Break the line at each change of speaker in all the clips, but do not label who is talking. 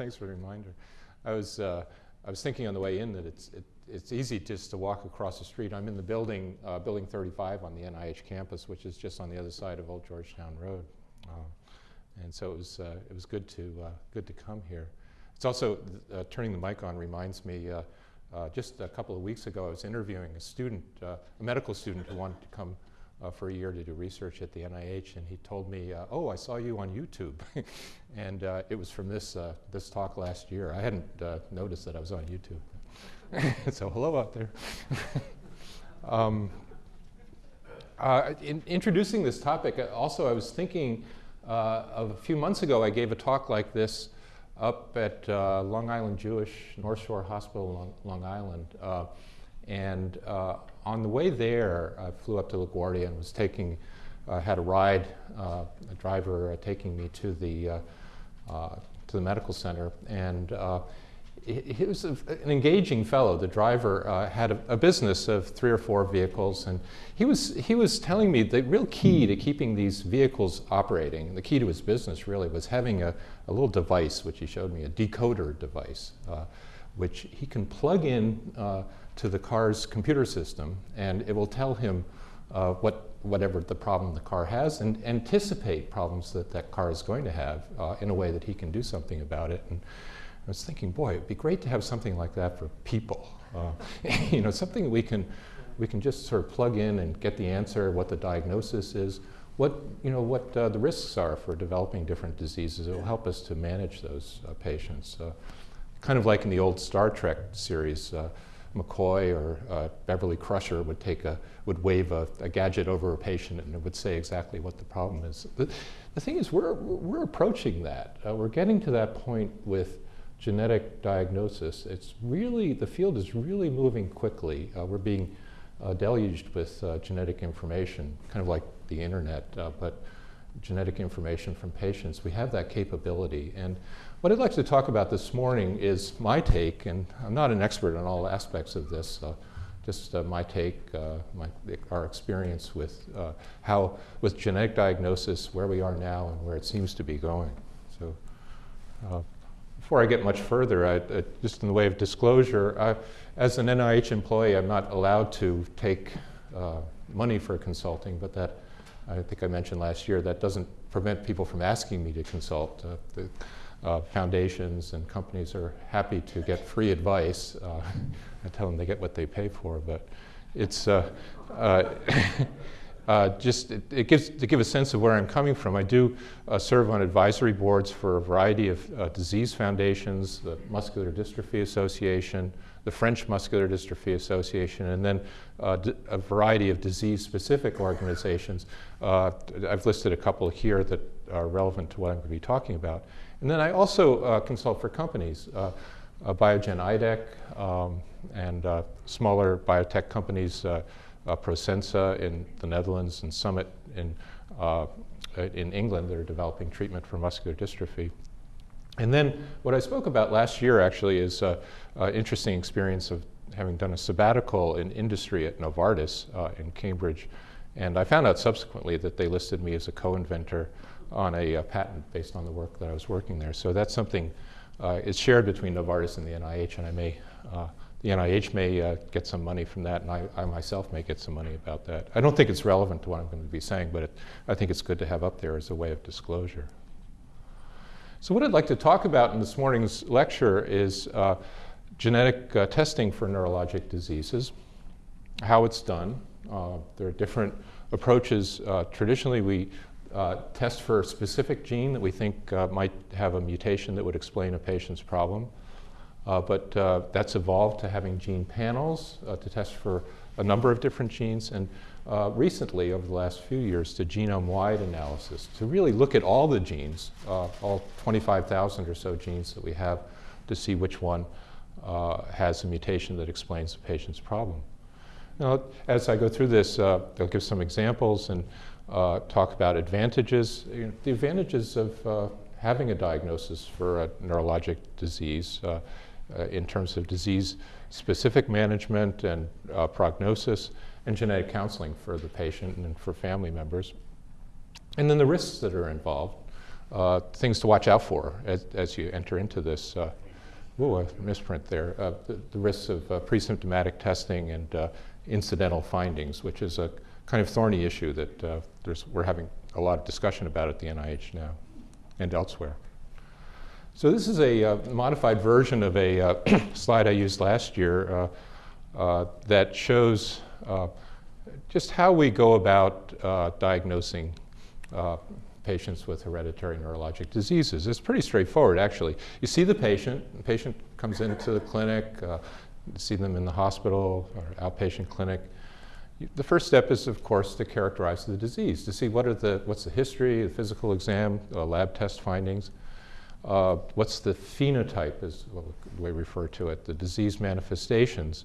thanks for the reminder. I was, uh, I was thinking on the way in that it's, it, it's easy just to walk across the street. I'm in the building, uh, building 35 on the NIH campus, which is just on the other side of Old Georgetown Road. Uh, and so it was, uh, it was good to, uh, good to come here. It's also, turning the mic on reminds me, just a couple of weeks ago I was interviewing a student, a medical student who wanted to come uh, for a year to do research at the NIH, and he told me, uh, "Oh, I saw you on YouTube," and uh, it was from this this talk last year. I hadn't noticed that I was on YouTube, so hello out there. um, in introducing this topic, also I was thinking of a few months ago. I gave a talk like this up at uh, Long Island Jewish North Shore Hospital, Long, Long Island. Uh, and uh, on the way there, I flew up to LaGuardia and was taking, uh, had a ride, uh, a driver uh, taking me to the, uh, uh, to the medical center. And he, was a, an engaging fellow. The driver had a, a, business of three or four vehicles. And he was, he was telling me the real key to keeping these vehicles operating, the key to his business really, was having a, a little device, which he showed me, a decoder device, which he can plug in to the car's computer system, and it will tell him uh, what, whatever the problem the car has and anticipate problems that that car is going to have uh, in a way that he can do something about it. And I was thinking, boy, it'd be great to have something like that for people. Uh, you know, something we can, we can just sort of plug in and get the answer, what the diagnosis is, what, you know, what uh, the risks are for developing different diseases. It will help us to manage those uh, patients. Uh, kind of like in the old Star Trek series, McCoy or uh, Beverly Crusher would take a, would wave a, a, gadget over a patient and it would say exactly what the problem is. The, the thing is, we're, we're approaching that. Uh, we're getting to that point with genetic diagnosis. It's really, the field is really moving quickly. Uh, we're being uh, deluged with uh, genetic information, kind of like the internet, uh, but genetic information from patients. We have that capability. And what I'd like to talk about this morning is my take, and I'm not an expert on all aspects of this, uh, just uh, my take, uh, my, our experience with uh, how, with genetic diagnosis, where we are now and where it seems to be going. So uh, before I get much further, I, just in the way of disclosure, I, as an NIH employee, I'm not allowed to take uh, money for consulting, but that, I think I mentioned last year, that doesn't prevent people from asking me to consult. The, uh, foundations and companies are happy to get free advice. Uh, I tell them they get what they pay for, but it's uh, uh, uh just, it, it, gives, to give a sense of where I'm coming from, I do uh, serve on advisory boards for a variety of disease foundations, the Muscular Dystrophy Association, the French Muscular Dystrophy Association, and then a variety of disease-specific organizations. I've listed a couple here that are relevant to what I'm going to be talking about. And then I also uh, consult for companies, uh, uh, Biogen IDEC, um, and uh, smaller biotech companies, uh, uh, Prosensa in the Netherlands and Summit in, in England that are developing treatment for muscular dystrophy. And then what I spoke about last year actually is an interesting experience of having done a sabbatical in industry at Novartis in Cambridge. And I found out subsequently that they listed me as a co-inventor on a, a, patent based on the work that I was working there. So that's something uh, is shared between Novartis and the NIH, and I may, uh, the NIH may uh, get some money from that, and I, I, myself may get some money about that. I don't think it's relevant to what I'm going to be saying, but it, I think it's good to have up there as a way of disclosure. So what I'd like to talk about in this morning's lecture is uh, genetic uh, testing for neurologic diseases, how it's done. Uh, there are different approaches. traditionally, we uh, test for a specific gene that we think uh, might have a mutation that would explain a patient's problem. Uh, but uh, that's evolved to having gene panels uh, to test for a number of different genes. And uh, recently, over the last few years, to genome-wide analysis to really look at all the genes, all 25,000 or so genes that we have, to see which one has a mutation that explains the patient's problem. Now, as I go through this, I'll give some examples and uh, talk about advantages. You know, the advantages of uh, having a diagnosis for a neurologic disease uh, uh in terms of disease-specific management and uh, prognosis and genetic counseling for the patient and for family members. And then the risks that are involved. uh, things to watch out for as, as you enter into this. Uh, ooh, a misprint there. The, the, risks of pre-symptomatic testing and incidental findings, which is a kind of thorny issue that uh, we're having a lot of discussion about at the NIH now and elsewhere. So this is a modified version of a slide I used last year that shows just how we go about diagnosing uh, patients with hereditary neurologic diseases. It's pretty straightforward, actually. You see the patient, the patient comes into the clinic, uh, see them in the hospital or outpatient clinic. The first step is, of course, to characterize the disease, to see what are the, what's the history, the physical exam, uh, lab test findings, uh, what's the phenotype, is what we refer to it, the disease manifestations.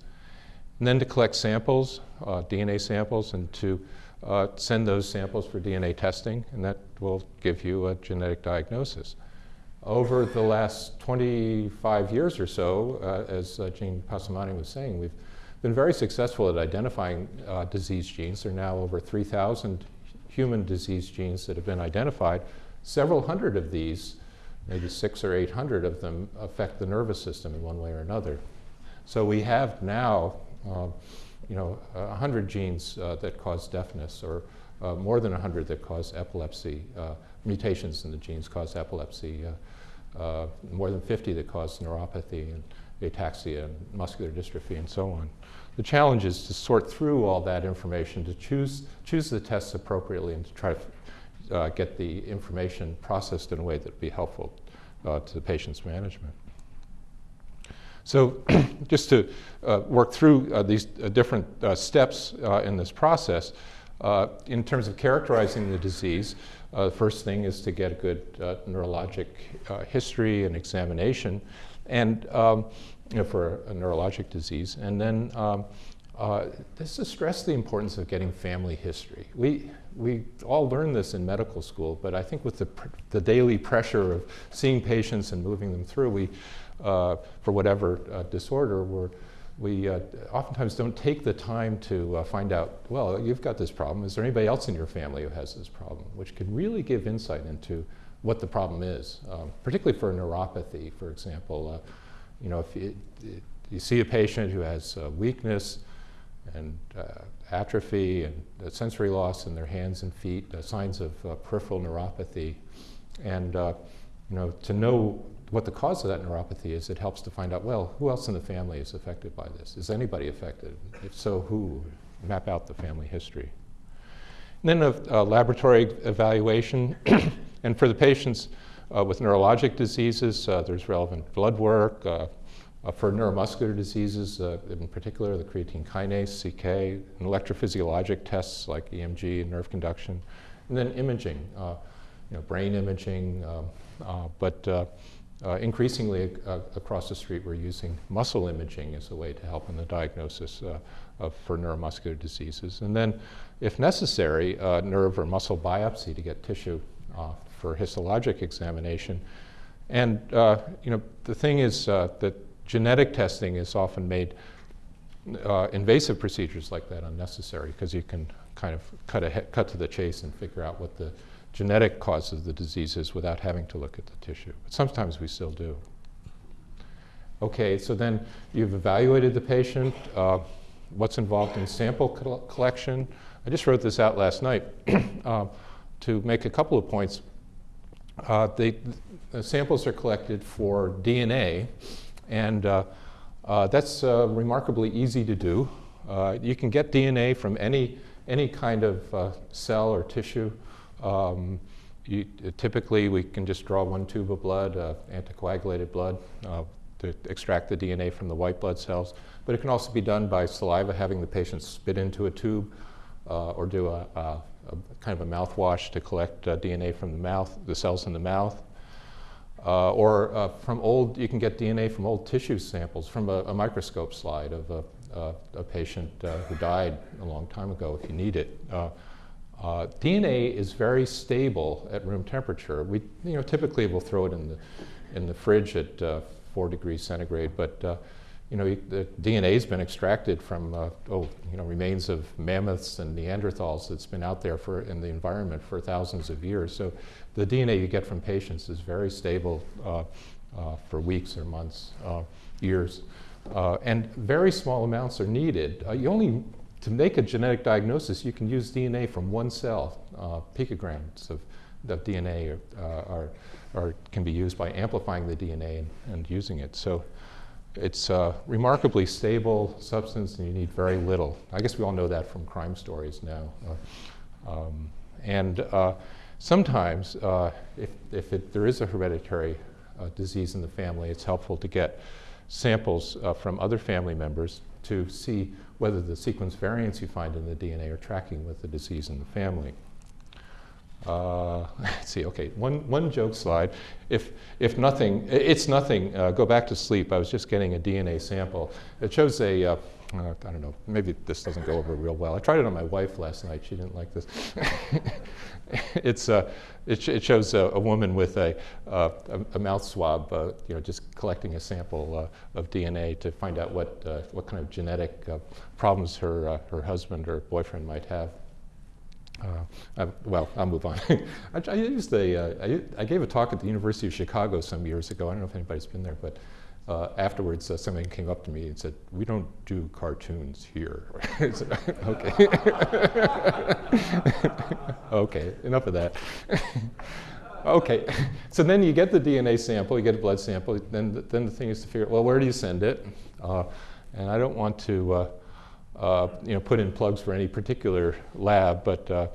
And then to collect samples, uh, DNA samples, and to uh, send those samples for DNA testing, and that will give you a genetic diagnosis. Over the last 25 years or so, uh, as uh, Gene Passamani was saying, we've been very successful at identifying uh, disease genes. There are now over 3,000 human disease genes that have been identified. Several hundred of these, maybe six or 800 of them, affect the nervous system in one way or another. So we have now uh, you know, 100 genes uh, that cause deafness or uh, more than 100 that cause epilepsy. Uh, mutations in the genes cause epilepsy. more than 50 that cause neuropathy and ataxia and muscular dystrophy and so on. The challenge is to sort through all that information, to choose, choose the tests appropriately and to try to uh, get the information processed in a way that would be helpful uh, to the patient's management. So just to uh, work through uh, these uh, different uh, steps in this process, in terms of characterizing the disease, the first thing is to get a good neurologic history and examination and um, you know, for a, neurologic disease. And then um, this is stress the importance of getting family history. We, we all learn this in medical school, but I think with the, the daily pressure of seeing patients and moving them through, we uh, for whatever uh, disorder, we're, we uh, oftentimes don't take the time to uh, find out, well, you've got this problem. Is there anybody else in your family who has this problem? Which can really give insight into what the problem is, um, particularly for neuropathy, for example. Uh, you know, if you, you, see a patient who has uh, weakness and atrophy and sensory loss in their hands and feet, signs of peripheral neuropathy, and you know, to know what the cause of that neuropathy is, it helps to find out, well, who else in the family is affected by this? Is anybody affected? If so, who? Map out the family history. And then a, a laboratory evaluation. And for the patients uh, with neurologic diseases, uh, there's relevant blood work. Uh, uh for neuromuscular diseases, uh, in particular, the creatine kinase, CK, and electrophysiologic tests like EMG and nerve conduction. And then imaging, uh, you know, brain imaging, um, but uh, increasingly uh, across the street, we're using muscle imaging as a way to help in the diagnosis uh, of, for neuromuscular diseases. And then, if necessary, nerve or muscle biopsy to get tissue uh, for histologic examination. And uh, you know, the thing is uh, that genetic testing is often made invasive procedures like that unnecessary because you can kind of cut, cut to the chase and figure out what the genetic cause of the disease is without having to look at the tissue. But sometimes we still do. Okay, so then you've evaluated the patient. Uh, what's involved in sample collection? I just wrote this out last night uh, to make a couple of points. Uh, they, the samples are collected for DNA, and uh, uh, that's uh, remarkably easy to do. you can get DNA from any, any kind of cell or tissue. Um, you, typically, we can just draw one tube of blood, uh, anticoagulated blood, uh, to extract the DNA from the white blood cells. But it can also be done by saliva, having the patient spit into a tube, uh, or do a, a, a, kind of a mouthwash to collect uh, DNA from the mouth, the cells in the mouth. Uh, or uh, from old, you can get DNA from old tissue samples from a, microscope slide of a, a patient who died a long time ago if you need it. Uh, DNA is very stable at room temperature. We, you know, typically we'll throw it in the, in the fridge at uh, four degrees centigrade, but uh, you know, the DNA has been extracted from, uh, oh, you know, remains of mammoths and Neanderthals that's been out there for, in the environment for thousands of years. So the DNA you get from patients is very stable uh, uh, for weeks or months, uh, years. Uh, and very small amounts are needed. Uh, you only, to make a genetic diagnosis, you can use DNA from one cell. picograms of, of DNA are, are, are, can be used by amplifying the DNA and, and using it. So it's a remarkably stable substance and you need very little. I guess we all know that from crime stories now. Uh, um, and uh, sometimes, uh, if, if it, there is a hereditary uh, disease in the family, it's helpful to get samples uh, from other family members to see whether the sequence variants you find in the DNA are tracking with the disease in the family. Uh, let's see, okay, one, one joke slide. If, if nothing, it's nothing, uh, go back to sleep. I was just getting a DNA sample. It shows a, uh, uh, I don't know, maybe this doesn't go over real well. I tried it on my wife last night. She didn't like this. it's, uh, it, sh it, shows a, a, woman with a, uh, a, mouth swab, you know, just collecting a sample of DNA to find out what, what kind of genetic problems her, her husband or boyfriend might have. Uh, well, I'll move on. I, I, used uh, I, I, gave a talk at the University of Chicago some years ago. I don't know if anybody's been there, but uh, afterwards uh, somebody came up to me and said, we don't do cartoons here. said, okay. okay, enough of that. okay, so then you get the DNA sample, you get a blood sample, then, the, then the thing is to figure well, where do you send it? Uh, and I don't want to uh, uh, you know, put in plugs for any particular lab, but uh,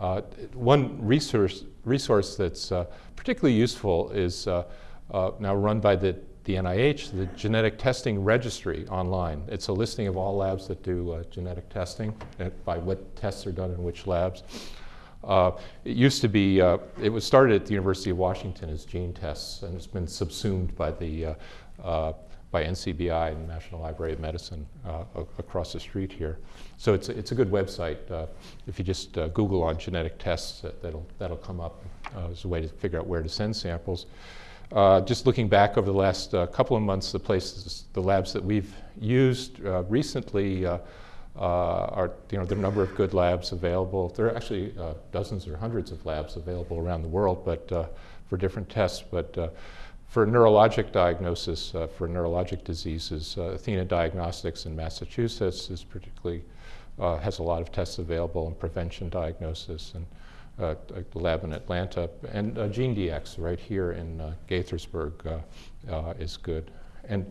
uh, one resource, resource that's particularly useful is now run by the, the NIH, the Genetic Testing Registry online. It's a listing of all labs that do genetic testing, by what tests are done in which labs. Uh, it used to be, uh, it was started at the University of Washington as gene tests, and it's been subsumed by the uh, by NCBI, the National Library of Medicine, uh, across the street here. So it's, it's a good website. Uh, if you just uh, Google on genetic tests, that'll, that'll come up uh, as a way to figure out where to send samples. Uh, just looking back over the last uh, couple of months, the places, the labs that we've used recently are, you know, there are a number of good labs available. There are actually dozens or hundreds of labs available around the world, but for different tests. But for neurologic diagnosis, uh, for neurologic diseases, uh, Athena Diagnostics in Massachusetts is particularly, uh, has a lot of tests available in prevention diagnosis and uh, a lab in Atlanta. And uh, GeneDx right here in uh, Gaithersburg is good. And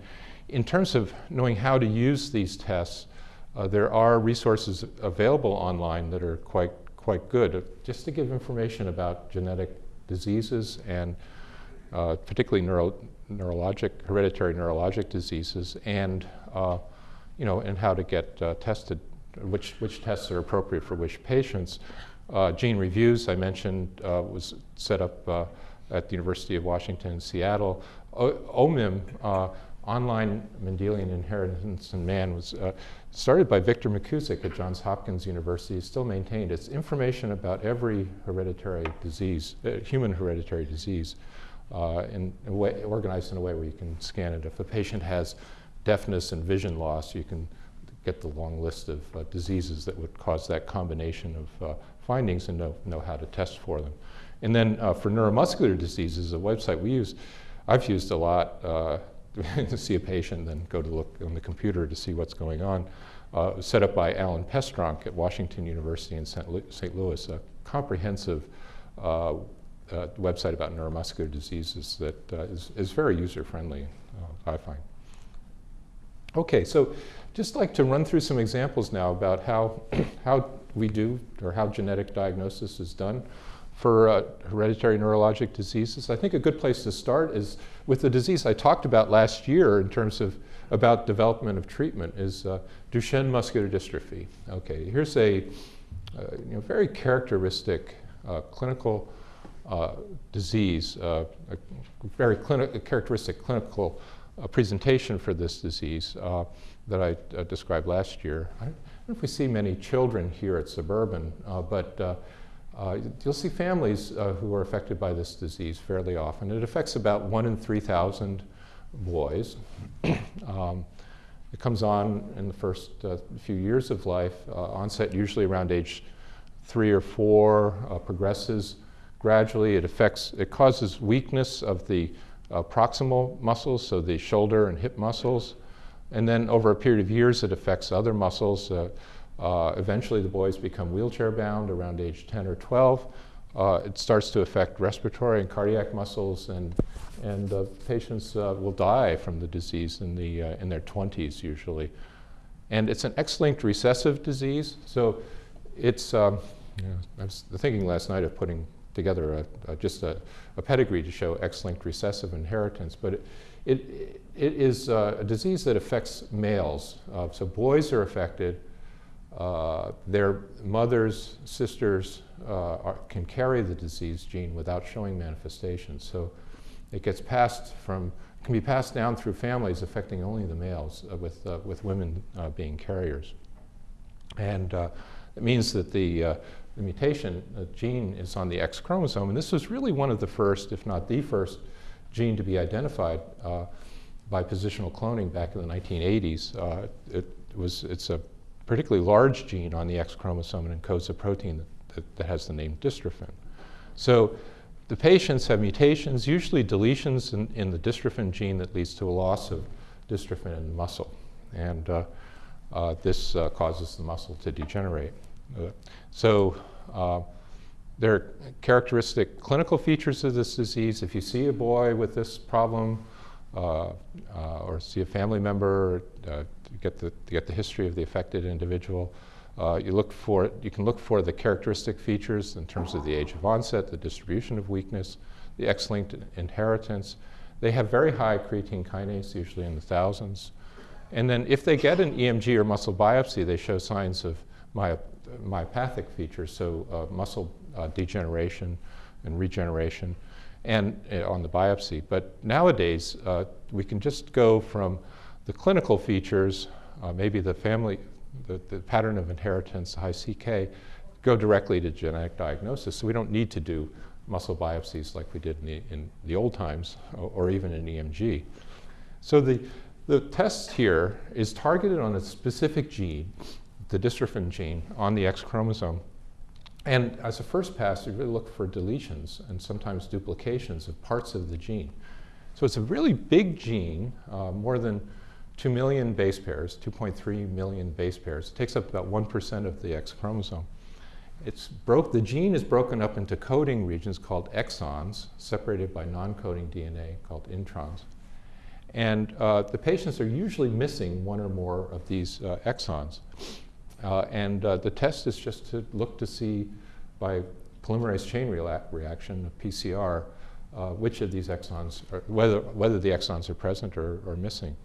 in terms of knowing how to use these tests, there are resources available online that are quite, quite good. Just to give information about genetic diseases and uh, particularly neuro, neurologic, hereditary neurologic diseases, and uh, you know, and how to get uh, tested, which, which tests are appropriate for which patients. Uh, gene reviews, I mentioned, uh, was set up uh, at the University of Washington in Seattle. O OMIM, Online Mendelian Inheritance in Man, was started by Victor McKusick at Johns Hopkins University, still maintained. It's information about every hereditary disease, human hereditary disease in a way, organized in a way where you can scan it. If a patient has deafness and vision loss, you can get the long list of uh, diseases that would cause that combination of uh, findings and know, know how to test for them. And then uh, for neuromuscular diseases, a website we use, I've used a lot uh, to see a patient, then go to look on the computer to see what's going on. Uh, set up by Alan Pestronk at Washington University in St. Louis, a comprehensive uh, website about neuromuscular diseases that uh, is is, very user-friendly, uh, I find. Okay, so just like to run through some examples now about how, how we do or how genetic diagnosis is done for uh, hereditary neurologic diseases. I think a good place to start is with the disease I talked about last year in terms of about development of treatment is uh, Duchenne muscular dystrophy. Okay, here's a uh, you know, very characteristic clinical uh, disease, uh, a very clini characteristic clinical uh, presentation for this disease uh, that I uh, described last year. I don't know if we see many children here at Suburban, but you'll see families who are affected by this disease fairly often. It affects about one in 3,000 boys. um, It comes on in the first uh, few years of life, uh, onset usually around age three or four, uh, progresses gradually. It affects, it causes weakness of the uh, proximal muscles, so the shoulder and hip muscles. And then over a period of years, it affects other muscles. Uh, uh, eventually, the boys become wheelchair bound around age 10 or 12. Uh, it starts to affect respiratory and cardiac muscles, and, and patients uh, will die from the disease in, the, uh, in their 20s usually. And it's an X-linked recessive disease, so it's, um, I was thinking last night of putting together a, a, just a, a, pedigree to show X-linked recessive inheritance, but it, it, it is uh, a disease that affects males. Uh, so boys are affected, uh, their mothers, sisters uh, are, can carry the disease gene without showing manifestations. So it gets passed from, can be passed down through families affecting only the males, uh, with, uh, with women being carriers. And it means that the, the mutation gene is on the X chromosome, and this was really one of the first, if not the first, gene to be identified by positional cloning back in the 1980s. it was, it's a particularly large gene on the X chromosome and encodes a protein that, that, that, has the name dystrophin. So the patients have mutations, usually deletions in, in, the dystrophin gene that leads to a loss of dystrophin in muscle. And uh, uh, this uh, causes the muscle to degenerate. Uh, so uh, there are characteristic clinical features of this disease. If you see a boy with this problem, uh, uh, or see a family member uh, get the get the history of the affected individual. you look for you can look for the characteristic features in terms of the age of onset, the distribution of weakness, the X-linked inheritance. They have very high creatine kinase, usually in the thousands. And then if they get an EMG or muscle biopsy, they show signs of myopathic features, so uh, muscle uh, degeneration and regeneration and uh, on the biopsy. But nowadays, we can just go from the clinical features, maybe the family, the, the, pattern of inheritance, high CK, go directly to genetic diagnosis. So we don't need to do muscle biopsies like we did in the, in the old times, or, or even in EMG. So the, the test here is targeted on a specific gene, the dystrophin gene, on the X chromosome. And as a first pass, you really look for deletions and sometimes duplications of parts of the gene. So it's a really big gene, uh, more than 2 million base pairs, 2.3 million base pairs. It takes up about 1% of the X chromosome. It's broke, the gene is broken up into coding regions called exons, separated by non-coding DNA called introns. And uh, the patients are usually missing one or more of these uh, exons. Uh, and uh, the test is just to look to see by polymerase chain reaction, PCR, uh, which of these exons, are, whether, whether the exons are present or, or missing.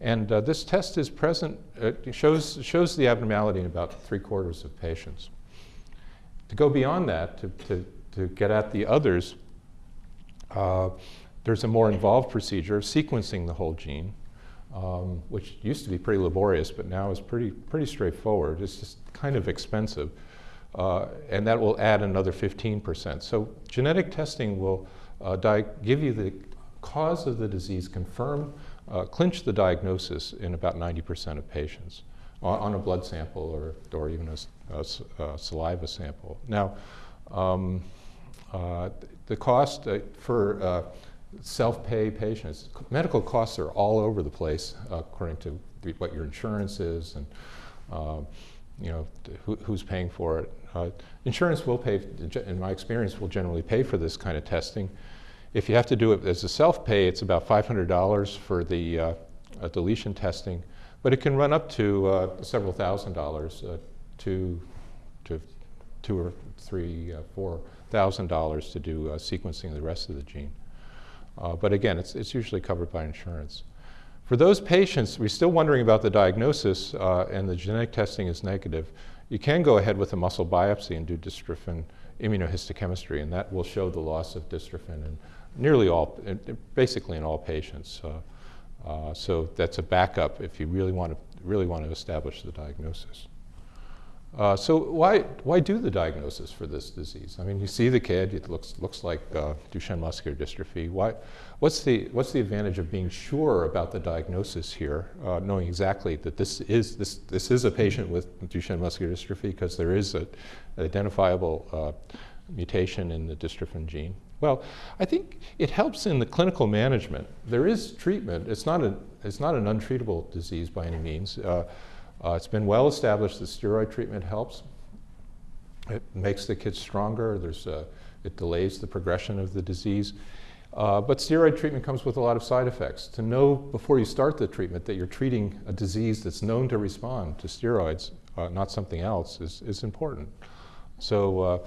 And uh, this test is present, it shows, shows the abnormality in about three quarters of patients. To go beyond that, to, to, to get at the others, uh, there's a more involved procedure of sequencing the whole gene um, which used to be pretty laborious, but now is pretty, pretty straightforward. It's just kind of expensive. Uh, and that will add another 15%. So genetic testing will uh, give you the cause of the disease, confirm, uh, clinch the diagnosis in about 90% of patients on, on, a blood sample or, or even a, a, saliva sample. Now, um, uh, the cost uh, for uh, self-pay patients. Medical costs are all over the place uh, according to what your insurance is and uh, you know who, who's paying for it. Uh, insurance will pay, in my experience, will generally pay for this kind of testing. If you have to do it as a self-pay, it's about $500 for the uh, deletion testing, but it can run up to uh, several thousand dollars, uh, to, to two or three, four thousand dollars to do sequencing of the rest of the gene. Uh, but again, it's, it's usually covered by insurance. For those patients, we're still wondering about the diagnosis uh, and the genetic testing is negative. You can go ahead with a muscle biopsy and do dystrophin immunohistochemistry, and that will show the loss of dystrophin in nearly all, basically in all patients. Uh, uh, so that's a backup if you really want to really want to establish the diagnosis. Uh, so why, why do the diagnosis for this disease? I mean, you see the kid, it looks, looks like uh, Duchenne muscular dystrophy. Why, what's, the, what's the advantage of being sure about the diagnosis here, uh, knowing exactly that this is, this, this is a patient with Duchenne muscular dystrophy because there is an identifiable uh, mutation in the dystrophin gene? Well, I think it helps in the clinical management. There is treatment. It's not, a, it's not an untreatable disease by any means. Uh, uh, it's been well established that steroid treatment helps. It makes the kids stronger. There's a, it delays the progression of the disease. Uh, but steroid treatment comes with a lot of side effects. To know before you start the treatment that you're treating a disease that's known to respond to steroids, uh, not something else, is, is important. So uh,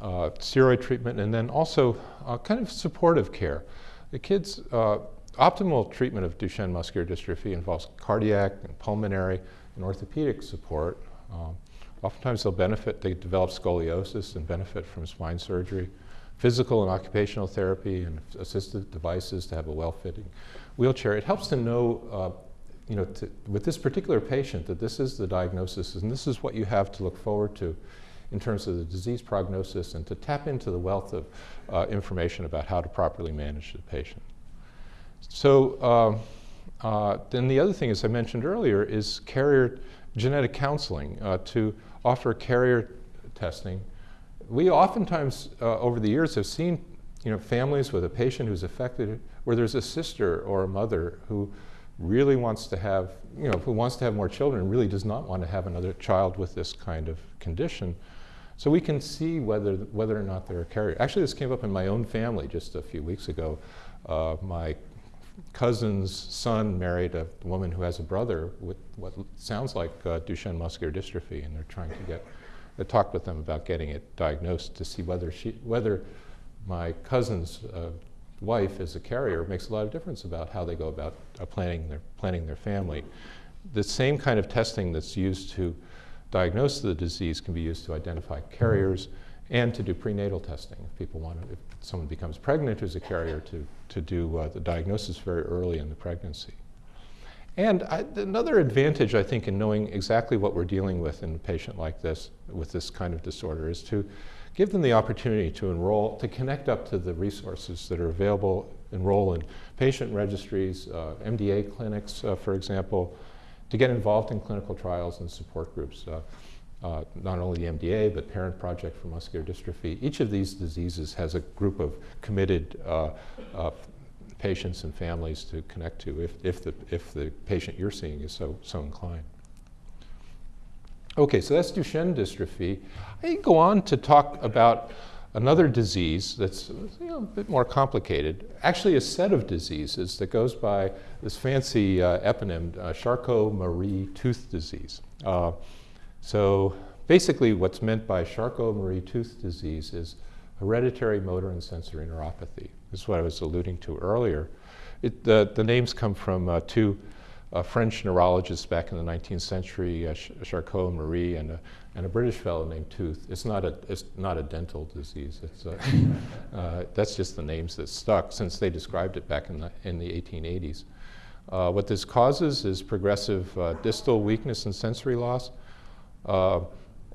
uh steroid treatment and then also uh, kind of supportive care. The kids, uh, optimal treatment of Duchenne muscular dystrophy involves cardiac and pulmonary and orthopedic support. Um, oftentimes they'll benefit, they develop scoliosis and benefit from spine surgery. Physical and occupational therapy and assistive devices to have a well-fitting wheelchair. It helps to know, uh, you know, to, with this particular patient that this is the diagnosis and this is what you have to look forward to in terms of the disease prognosis and to tap into the wealth of uh, information about how to properly manage the patient. So um, uh, then the other thing, as I mentioned earlier, is carrier genetic counseling uh, to offer carrier testing. We oftentimes uh, over the years have seen you know, families with a patient who's affected where there's a sister or a mother who really wants to have, you know, who wants to have more children and really does not want to have another child with this kind of condition. So we can see whether, whether or not they're a carrier. Actually, this came up in my own family just a few weeks ago. Uh, my cousin's son married a woman who has a brother with what sounds like uh, Duchenne muscular dystrophy, and they're trying to get. I talked with them about getting it diagnosed to see whether she, whether my cousin's uh, wife is a carrier makes a lot of difference about how they go about uh, planning their planning their family. The same kind of testing that's used to diagnose the disease can be used to identify carriers and to do prenatal testing. If people want to, if someone becomes pregnant who's a carrier, to to do uh, the diagnosis very early in the pregnancy. And I, another advantage, I think, in knowing exactly what we're dealing with in a patient like this, with this kind of disorder, is to give them the opportunity to enroll, to connect up to the resources that are available, enroll in patient registries, uh, MDA clinics, uh, for example, to get involved in clinical trials and support groups. Uh, uh, not only the MDA, but Parent Project for Muscular Dystrophy. Each of these diseases has a group of committed uh, uh, patients and families to connect to if, if, the, if the patient you're seeing is so, so inclined. Okay, so that's Duchenne dystrophy. I go on to talk about another disease that's you know, a bit more complicated. Actually, a set of diseases that goes by this fancy uh, eponym, uh, Charcot-Marie tooth disease. Uh, so basically what's meant by Charcot-Marie tooth disease is hereditary motor and sensory neuropathy. This is what I was alluding to earlier. It, the, the names come from uh, two uh, French neurologists back in the 19th century, uh, Charcot-Marie and a, and a British fellow named Tooth. It's not a, it's not a dental disease. It's a, uh, that's just the names that stuck since they described it back in the, in the 1880s. Uh, what this causes is progressive uh, distal weakness and sensory loss. Uh,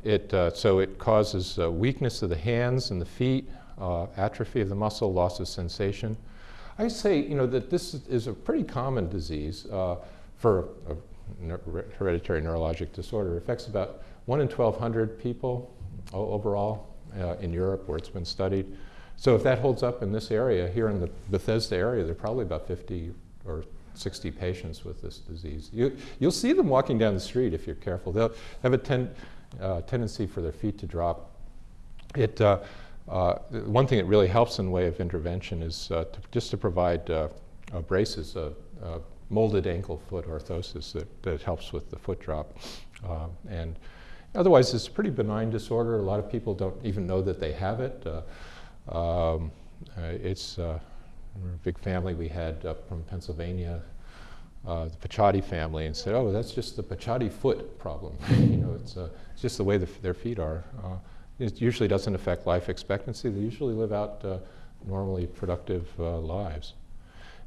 it, uh, so it causes uh, weakness of the hands and the feet, atrophy of the muscle, loss of sensation. I say, you know, that this is a pretty common disease for a hereditary neurologic disorder. It affects about 1 in 1,200 people overall uh, in Europe where it's been studied. So if that holds up in this area, here in the Bethesda area, there are probably about 50 or 60 patients with this disease. You, you'll see them walking down the street if you're careful. They'll have a ten, uh, tendency for their feet to drop. It, uh, uh, one thing that really helps in way of intervention is uh, to, just to provide uh, uh, braces, molded ankle foot orthosis that, that helps with the foot drop. and otherwise, it's a pretty benign disorder. A lot of people don't even know that they have it. Um, it's we're a big family we had up from Pennsylvania, uh, the Paciotti family, and said, oh, that's just the Paciotti foot problem. you know, it's, uh, it's, just the way the their feet are. Uh, it usually doesn't affect life expectancy. They usually live out uh, normally productive uh, lives.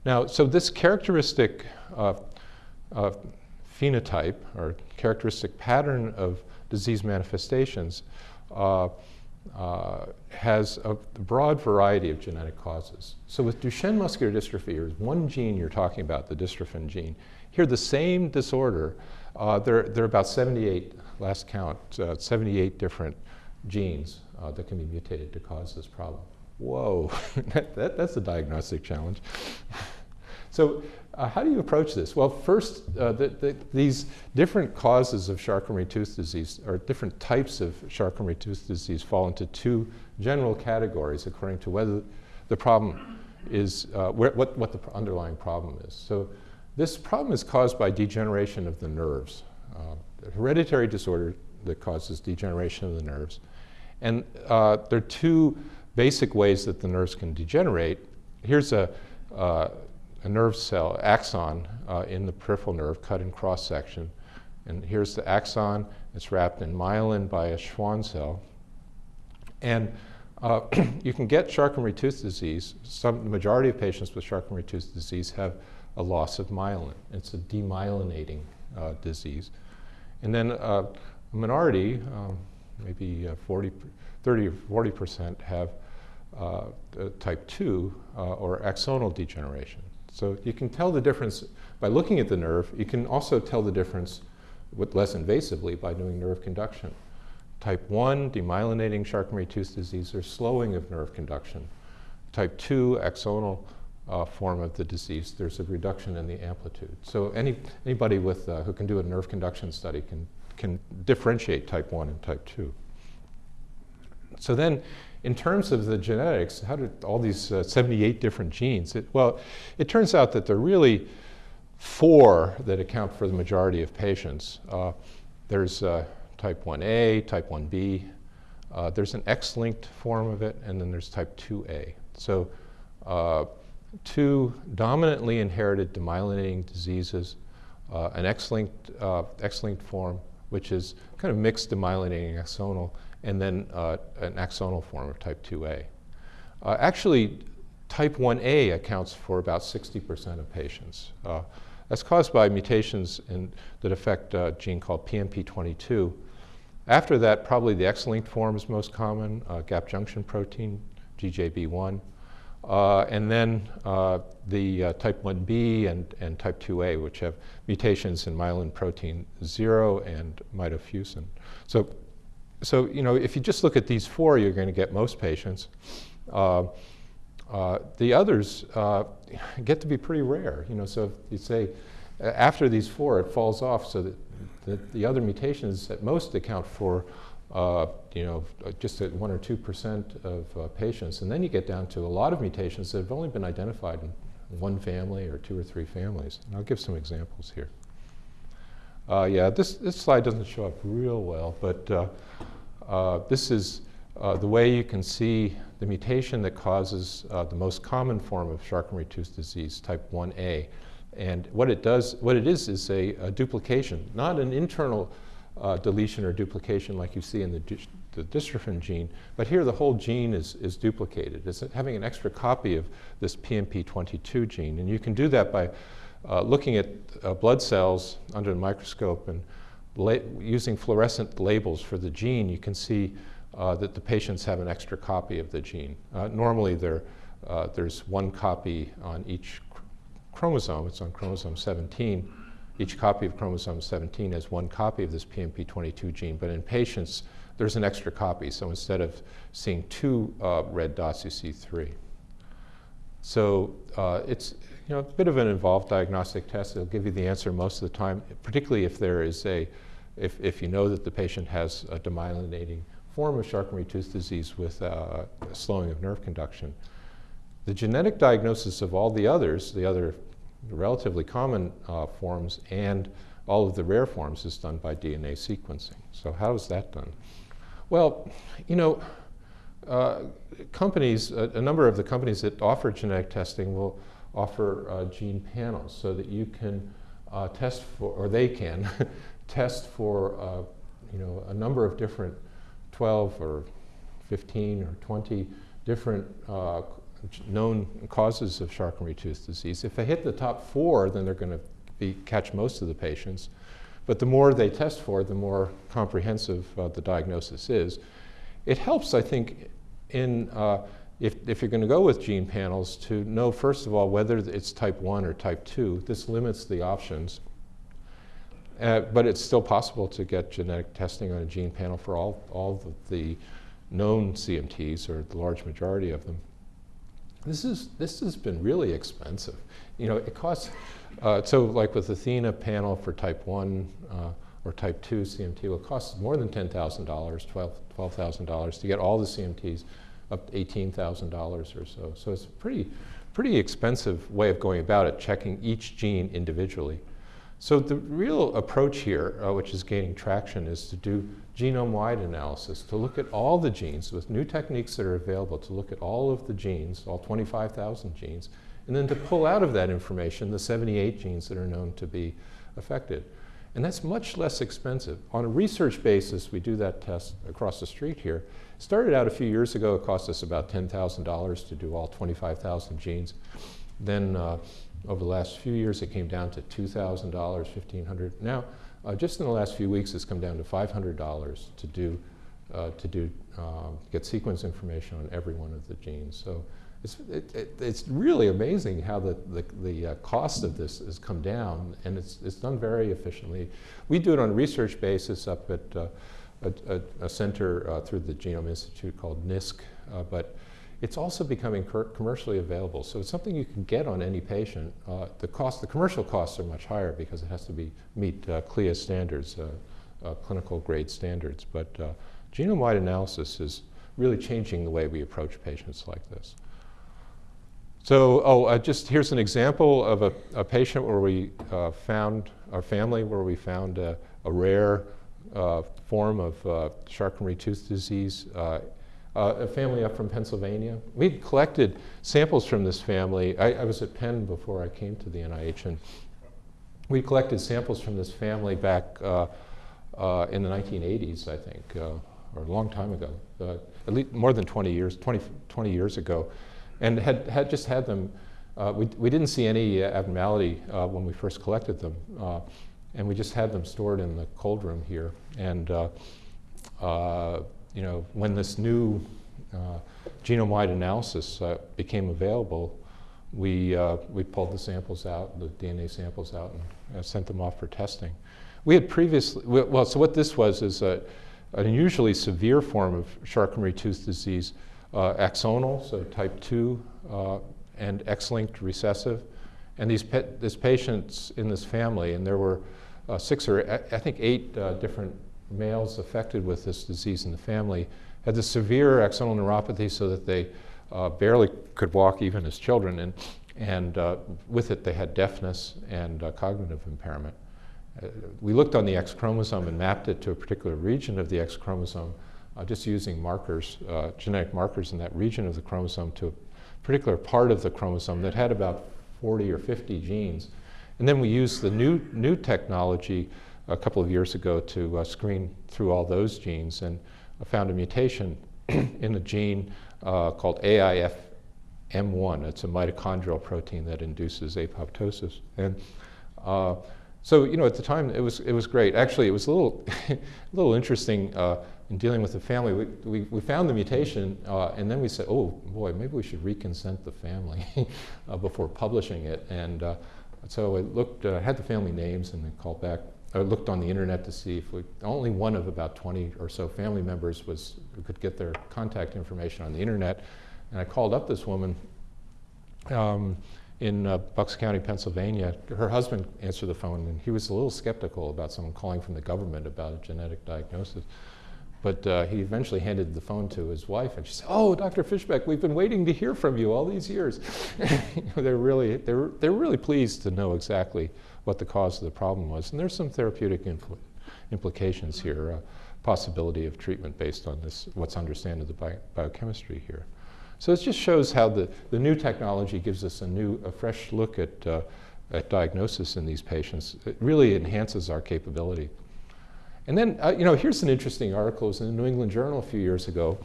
Now, so this characteristic uh, phenotype or characteristic pattern of disease manifestations uh, uh, has a broad variety of genetic causes. So with Duchenne muscular dystrophy, there's one gene you're talking about, the dystrophin gene. Here, the same disorder, uh, there, there are about 78, last count, uh, 78 different genes uh, that can be mutated to cause this problem. Whoa, that, that, that's a diagnostic challenge. so uh, how do you approach this? Well, first, uh, the, the, these different causes of Charcot-Marie-Tooth disease, or different types of Charcot-Marie-Tooth disease, fall into two general categories according to whether the problem is, uh, where, what, what the underlying problem is. So this problem is caused by degeneration of the nerves, uh, hereditary disorder that causes degeneration of the nerves. And uh, there are two basic ways that the nerves can degenerate. Here's a, uh, a nerve cell, axon, uh, in the peripheral nerve, cut in cross section. And here's the axon. It's wrapped in myelin by a Schwann cell. And uh, you can get Charcot-Marie-Tooth disease. Some, the majority of patients with Charcot-Marie-Tooth disease have a loss of myelin. It's a demyelinating uh, disease. And then uh, a minority, um, maybe uh, 40, 30 or 40 percent, have uh, type 2 uh, or axonal degeneration. So you can tell the difference by looking at the nerve. You can also tell the difference with less invasively by doing nerve conduction. Type 1, demyelinating Charcot-Marie-Tooth disease, or slowing of nerve conduction. Type 2, axonal uh, form of the disease, there's a reduction in the amplitude. So any, anybody with, uh, who can do a nerve conduction study can, can differentiate type 1 and type 2. So then in terms of the genetics, how did all these uh, 78 different genes? It, well, it turns out that there are really four that account for the majority of patients. Uh, there's uh, type 1A, type 1B, uh, there's an X-linked form of it, and then there's type 2A. So uh, two dominantly inherited demyelinating diseases, uh, an X-linked, X-linked form, which is kind of mixed demyelinating axonal, and then uh, an axonal form of type 2A. Uh, actually, type 1A accounts for about 60% of patients. Uh, that's caused by mutations in, that affect a gene called PMP22. After that, probably the X-linked form is most common, uh, gap junction protein, GJB1. Uh, and then uh, the uh, type 1b and, and type 2a, which have mutations in myelin protein 0 and mitofusin. So so you know, if you just look at these four, you're going to get most patients. Uh, uh, the others uh, get to be pretty rare. You know, so if you say after these four, it falls off, so that the, the other mutations at most account for uh, you know, just at one or two percent of uh, patients, and then you get down to a lot of mutations that have only been identified in one family or two or three families. And I'll give some examples here. Uh, yeah, this, this slide doesn't show up real well, but uh, uh, this is uh, the way you can see the mutation that causes uh, the most common form of Charcot-Marie-Tooth disease, type 1A. And what it does, what it is, is a, a duplication, not an internal uh, deletion or duplication like you see in the, the dystrophin gene, but here the whole gene is, is duplicated. It's having an extra copy of this PMP22 gene. And you can do that by uh, looking at uh, blood cells under the microscope and using fluorescent labels for the gene, you can see uh, that the patients have an extra copy of the gene. Uh, normally, there, uh, there's one copy on each chromosome. It's on chromosome 17. Each copy of chromosome 17 has one copy of this PMP22 gene, but in patients, there's an extra copy. So instead of seeing two uh, red dots, you see three. So uh, it's a bit of an involved diagnostic test. It'll give you the answer most of the time, particularly if there is a, if, if you know that the patient has a demyelinating form of Charcot-Marie-Tooth disease with uh, slowing of nerve conduction. The genetic diagnosis of all the others, the other relatively common uh, forms and all of the rare forms is done by DNA sequencing. So how is that done? Well, you know, uh, companies, a, a, number of the companies that offer genetic testing will offer uh, gene panels so that you can uh, test for, or they can test for, uh, you know, a number of different 12 or 15 or 20 different uh, known causes of Charcot-Marie-Tooth disease. If they hit the top four, then they're going to catch most of the patients. but the more they test for, the more comprehensive uh, the diagnosis is. It helps, I think, in uh, if, if you're going to go with gene panels to know, first of all, whether it's type 1 or type 2. This limits the options. Uh, but it's still possible to get genetic testing on a gene panel for all, all the known CMTs, or the large majority of them. This, is, this has been really expensive. You know, it costs, uh, so like with the Athena panel for type 1 uh, or type 2 CMT, it costs more than $10,000, $12,000 $12, to get all the CMTs up to $18,000 or so. So it's a pretty, pretty expensive way of going about it, checking each gene individually. So the real approach here, uh, which is gaining traction, is to do genome-wide analysis, to look at all the genes with new techniques that are available, to look at all of the genes, all 25,000 genes, and then to pull out of that information the 78 genes that are known to be affected. And that's much less expensive. On a research basis, we do that test across the street here. Started out a few years ago, it cost us about $10,000 to do all 25,000 genes. Then uh, over the last few years, it came down to $2,000, 1,500. Now, uh, just in the last few weeks, it's come down to $500 to do, uh, to do, um, get sequence information on every one of the genes. So it's, it, it, it's really amazing how the, the, the uh, cost of this has come down, and it's, it's done very efficiently. We do it on a research basis up at uh, a, a, a, center uh, through the Genome Institute called NISC, uh, but it's also becoming commercially available. So it's something you can get on any patient. Uh, the cost, the commercial costs are much higher because it has to be meet uh, CLIA standards, uh, uh clinical grade standards. But uh, genome-wide analysis is really changing the way we approach patients like this. So, oh, uh, just here's an example of a, a patient where we found, our family where we found a, a rare form of Charcot-Marie tooth disease uh, a family up from Pennsylvania. We collected samples from this family. I, I, was at Penn before I came to the NIH, and we collected samples from this family back uh, uh, in the 1980s, I think, uh, or a long time ago, uh, at least more than 20 years, 20, 20 years ago, and had, had just had them. Uh, we, we didn't see any abnormality when we first collected them, and we just had them stored in the cold room here. And you know, when this new uh, genome-wide analysis uh, became available, we, uh, we pulled the samples out, the DNA samples out, and uh, sent them off for testing. We had previously, well, so what this was is a, an unusually severe form of Charcot-Marie tooth disease, uh, axonal, so type 2, uh, and X-linked recessive. And these this patients in this family, and there were six or I think eight different males affected with this disease in the family had the severe axonal neuropathy so that they uh, barely could walk even as children, and, and uh, with it they had deafness and uh, cognitive impairment. Uh, we looked on the X chromosome and mapped it to a particular region of the X chromosome, uh, just using markers, uh, genetic markers in that region of the chromosome to a particular part of the chromosome that had about 40 or 50 genes. And then we used the new, new technology a couple of years ago to uh, screen through all those genes and found a mutation in a gene uh, called AIFM1. It's a mitochondrial protein that induces apoptosis. And uh, so, you know, at the time it was, it was great. Actually, it was a little, a little interesting uh, in dealing with the family. We, we, we found the mutation uh, and then we said, oh boy, maybe we should reconsent the family uh, before publishing it. And so I looked, had the family names and then called back I looked on the internet to see if we, only one of about 20 or so family members was, could get their contact information on the internet. And I called up this woman um, in uh, Bucks County, Pennsylvania. Her husband answered the phone and he was a little skeptical about someone calling from the government about a genetic diagnosis. But uh, he eventually handed the phone to his wife, and she said, "Oh, Dr. Fischbeck, we've been waiting to hear from you all these years." they're really, they're, they're really pleased to know exactly what the cause of the problem was. And there's some therapeutic impl implications here, uh, possibility of treatment based on this, what's understood of the bi biochemistry here. So it just shows how the, the new technology gives us a new, a fresh look at, uh, at diagnosis in these patients. It really enhances our capability. And then, uh, you know, here's an interesting article. It was in the New England Journal a few years ago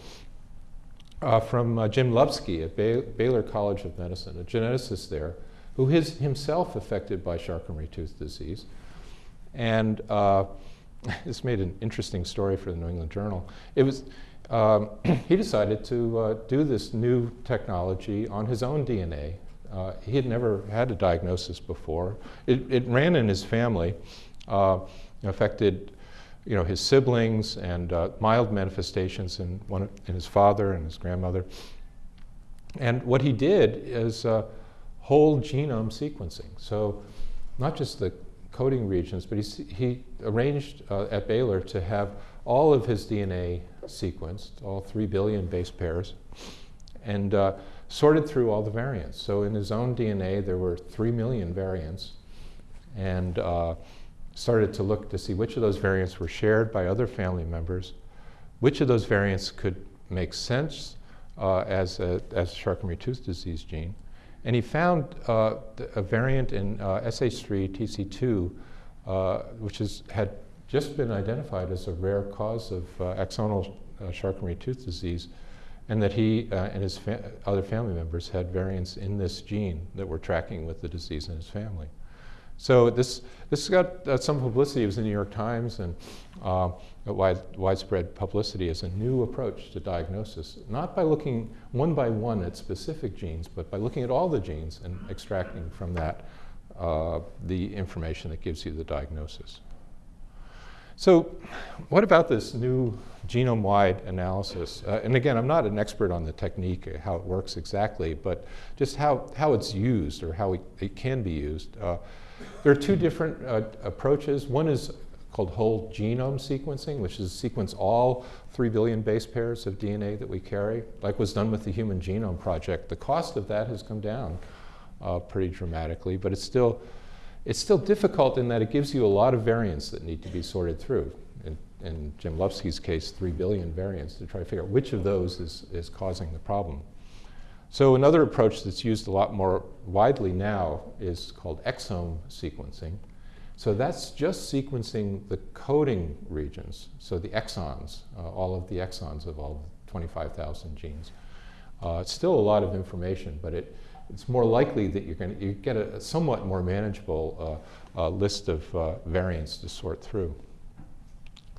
uh, from uh, Jim Lupski at Baylor College of Medicine, a geneticist there, who is himself affected by Charcot-Marie tooth disease. And uh, this made an interesting story for the New England Journal. It was, um, he decided to uh, do this new technology on his own DNA. Uh, he had never had a diagnosis before. It, it ran in his family, affected you know, his siblings and uh, mild manifestations in, one, in his father and his grandmother. And what he did is uh, whole genome sequencing. So not just the coding regions, but he, he arranged uh, at Baylor to have all of his DNA sequenced, all three billion base pairs, and uh, sorted through all the variants. So in his own DNA, there were three million variants, and uh, started to look to see which of those variants were shared by other family members, which of those variants could make sense uh, as a as Charcot-Marie-Tooth disease gene, and he found uh, a variant in uh, SH3 TC2, uh, which is, had just been identified as a rare cause of uh, axonal uh, Charcot-Marie-Tooth disease, and that he and his fa other family members had variants in this gene that were tracking with the disease in his family. So this, this got uh, some publicity. It was in the New York Times and uh, wide, widespread publicity as a new approach to diagnosis, not by looking one by one at specific genes, but by looking at all the genes and extracting from that uh, the information that gives you the diagnosis. So what about this new genome-wide analysis? Uh, and again, I'm not an expert on the technique, uh, how it works exactly, but just how, how it's used or how it, it can be used. Uh, there are two different uh, approaches. One is called whole genome sequencing, which is sequence all 3 billion base pairs of DNA that we carry, like was done with the Human Genome Project. The cost of that has come down uh, pretty dramatically, but it's still, it's still difficult in that it gives you a lot of variants that need to be sorted through. In, in Jim Lupski's case, 3 billion variants to try to figure out which of those is, is causing the problem. So another approach that's used a lot more widely now is called exome sequencing. So that's just sequencing the coding regions, so the exons, uh, all of the exons of all 25,000 genes. Uh, it's still a lot of information, but it, it's more likely that you're going to get a, somewhat more manageable uh, uh, list of uh, variants to sort through.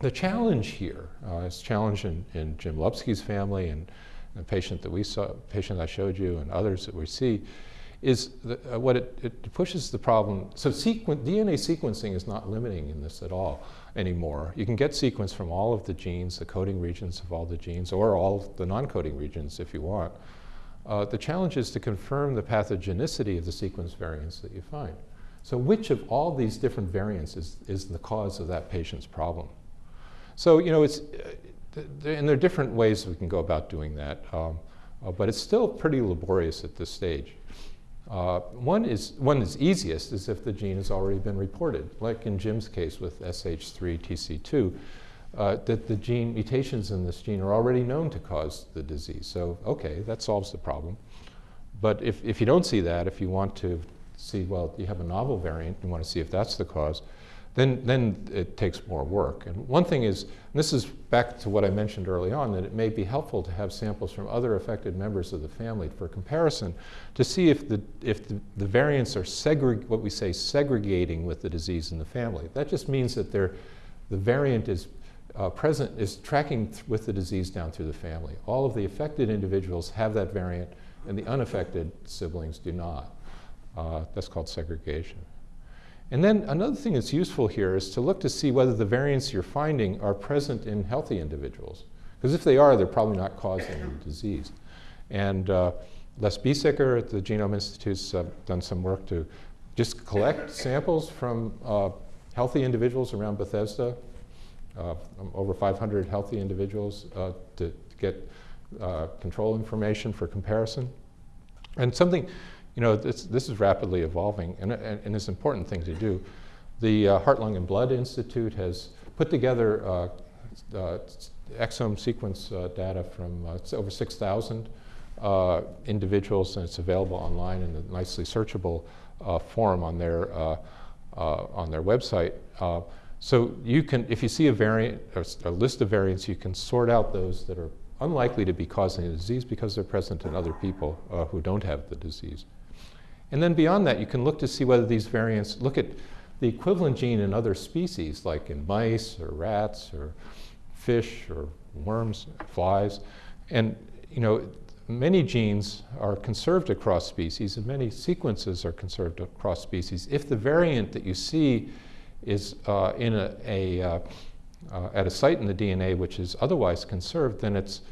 The challenge here, uh, is challenge in, in Jim Lupski's family and the patient that we saw, patient I showed you, and others that we see, is the, uh, what it, it, pushes the problem. So sequen DNA sequencing is not limiting in this at all anymore. You can get sequence from all of the genes, the coding regions of all the genes, or all the non-coding regions if you want. Uh, the challenge is to confirm the pathogenicity of the sequence variants that you find. So which of all these different variants is, is the cause of that patient's problem? So, you know, it's, and there are different ways we can go about doing that, um, uh, but it's still pretty laborious at this stage. Uh, one is one is easiest is if the gene has already been reported, like in Jim's case with SH3-TC2, uh, that the gene mutations in this gene are already known to cause the disease. So okay, that solves the problem. But if, if you don't see that, if you want to see, well, you have a novel variant, you want to see if that's the cause, then, then it takes more work. And one thing is, this is back to what I mentioned early on, that it may be helpful to have samples from other affected members of the family for comparison to see if the, if the, the variants are what we say segregating with the disease in the family. That just means that the variant is uh, present, is tracking with the disease down through the family. All of the affected individuals have that variant and the unaffected siblings do not. Uh, that's called segregation. And then another thing that's useful here is to look to see whether the variants you're finding are present in healthy individuals. Because if they are, they're probably not causing disease. And uh, Les Biesecker at the Genome Institute has uh, done some work to just collect samples from uh, healthy individuals around Bethesda, uh, over 500 healthy individuals uh, to, to, get uh, control information for comparison. And something you know, this, this is rapidly evolving and, and, and, it's an important thing to do. The uh, Heart, Lung, and Blood Institute has put together uh, uh, exome sequence uh, data from uh, over 6,000 uh, individuals and it's available online in a nicely searchable form on their, on their website. so you can, if you see a variant, a list of variants, you can sort out those that are unlikely to be causing the disease because they're present in other people who don't have the disease. And then beyond that, you can look to see whether these variants, look at the equivalent gene in other species, like in mice or rats or fish or worms, flies. And you know, many genes are conserved across species and many sequences are conserved across species. If the variant that you see is uh, in a, a uh, uh, at a site in the DNA which is otherwise conserved, then it's,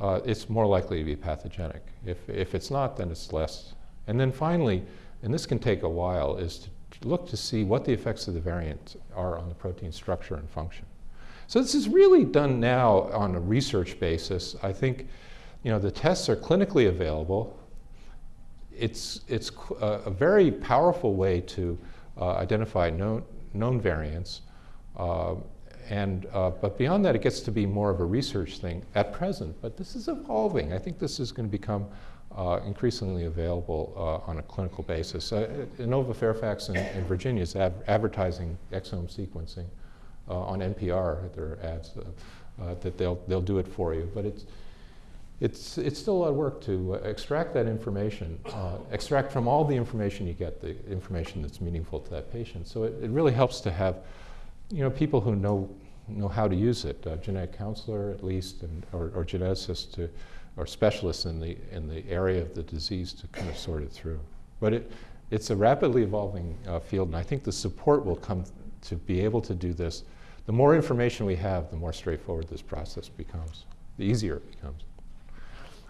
uh, it's more likely to be pathogenic. If, if it's not, then it's less. And then finally, and this can take a while, is to look to see what the effects of the variant are on the protein structure and function. So this is really done now on a research basis. I think you know, the tests are clinically available. It's, it's a, very powerful way to uh, identify known, known variants. Uh, and, uh, but beyond that, it gets to be more of a research thing at present. But this is evolving. I think this is going to become uh, increasingly available uh, on a clinical basis. Uh, Inova Fairfax in, in Virginia is advertising exome sequencing uh, on NPR, their ads, uh, that they'll, they'll do it for you. But it's, it's, it's still a lot of work to extract that information, extract from all the information you get the information that's meaningful to that patient. So it, it really helps to have you know, people who know, know how to use it, a genetic counselor at least, and, or, or geneticists to, or specialists in the, in the area of the disease to kind of sort it through. But it, it's a rapidly evolving uh, field, and I think the support will come to be able to do this. The more information we have, the more straightforward this process becomes, the easier it becomes.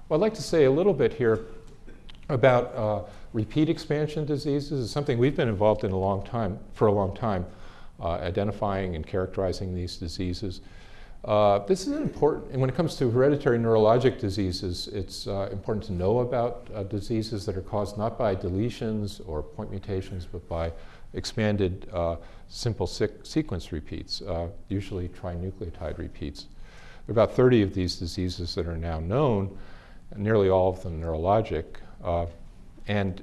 Well, I'd like to say a little bit here about uh, repeat expansion diseases. It's something we've been involved in a long time, for a long time uh, identifying and characterizing these diseases. Uh, this is important, and when it comes to hereditary neurologic diseases, it's uh, important to know about uh, diseases that are caused not by deletions or point mutations, but by expanded uh, simple sequence repeats, uh, usually trinucleotide repeats. There are about 30 of these diseases that are now known, nearly all of them neurologic. and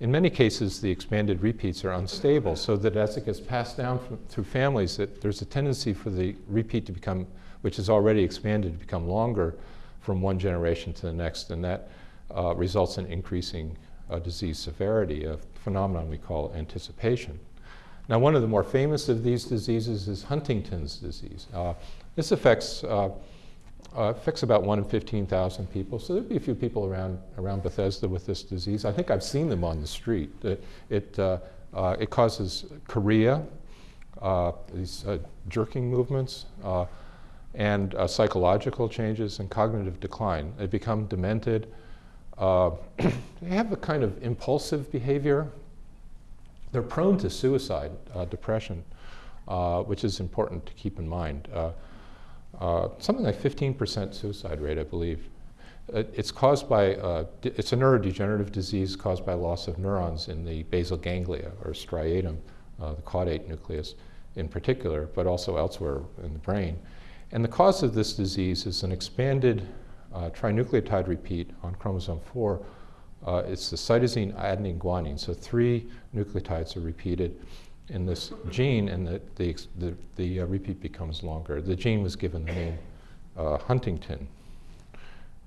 in many cases, the expanded repeats are unstable, so that as it gets passed down from, through families, that there's a tendency for the repeat to become, which is already expanded, to become longer from one generation to the next, and that uh, results in increasing uh, disease severity, a phenomenon we call anticipation. Now, one of the more famous of these diseases is Huntington's disease. Uh, this affects uh, affects about 1 in 15,000 people. So there'd be a few people around, around Bethesda with this disease. I think I've seen them on the street. It, it, uh, uh, it causes chorea, uh, these uh, jerking movements, uh, and psychological changes and cognitive decline. They become demented. they have a kind of impulsive behavior. They're prone to suicide, depression, which is important to keep in mind uh, something like 15% suicide rate, I believe. It's caused by, uh, it's a neurodegenerative disease caused by loss of neurons in the basal ganglia or striatum, uh, the caudate nucleus in particular, but also elsewhere in the brain. And the cause of this disease is an expanded uh, trinucleotide repeat on chromosome 4. Uh, it's the cytosine, adenine, guanine. So three nucleotides are repeated in this gene, and the, the, the, the uh, repeat becomes longer. The gene was given the name uh, Huntingtin.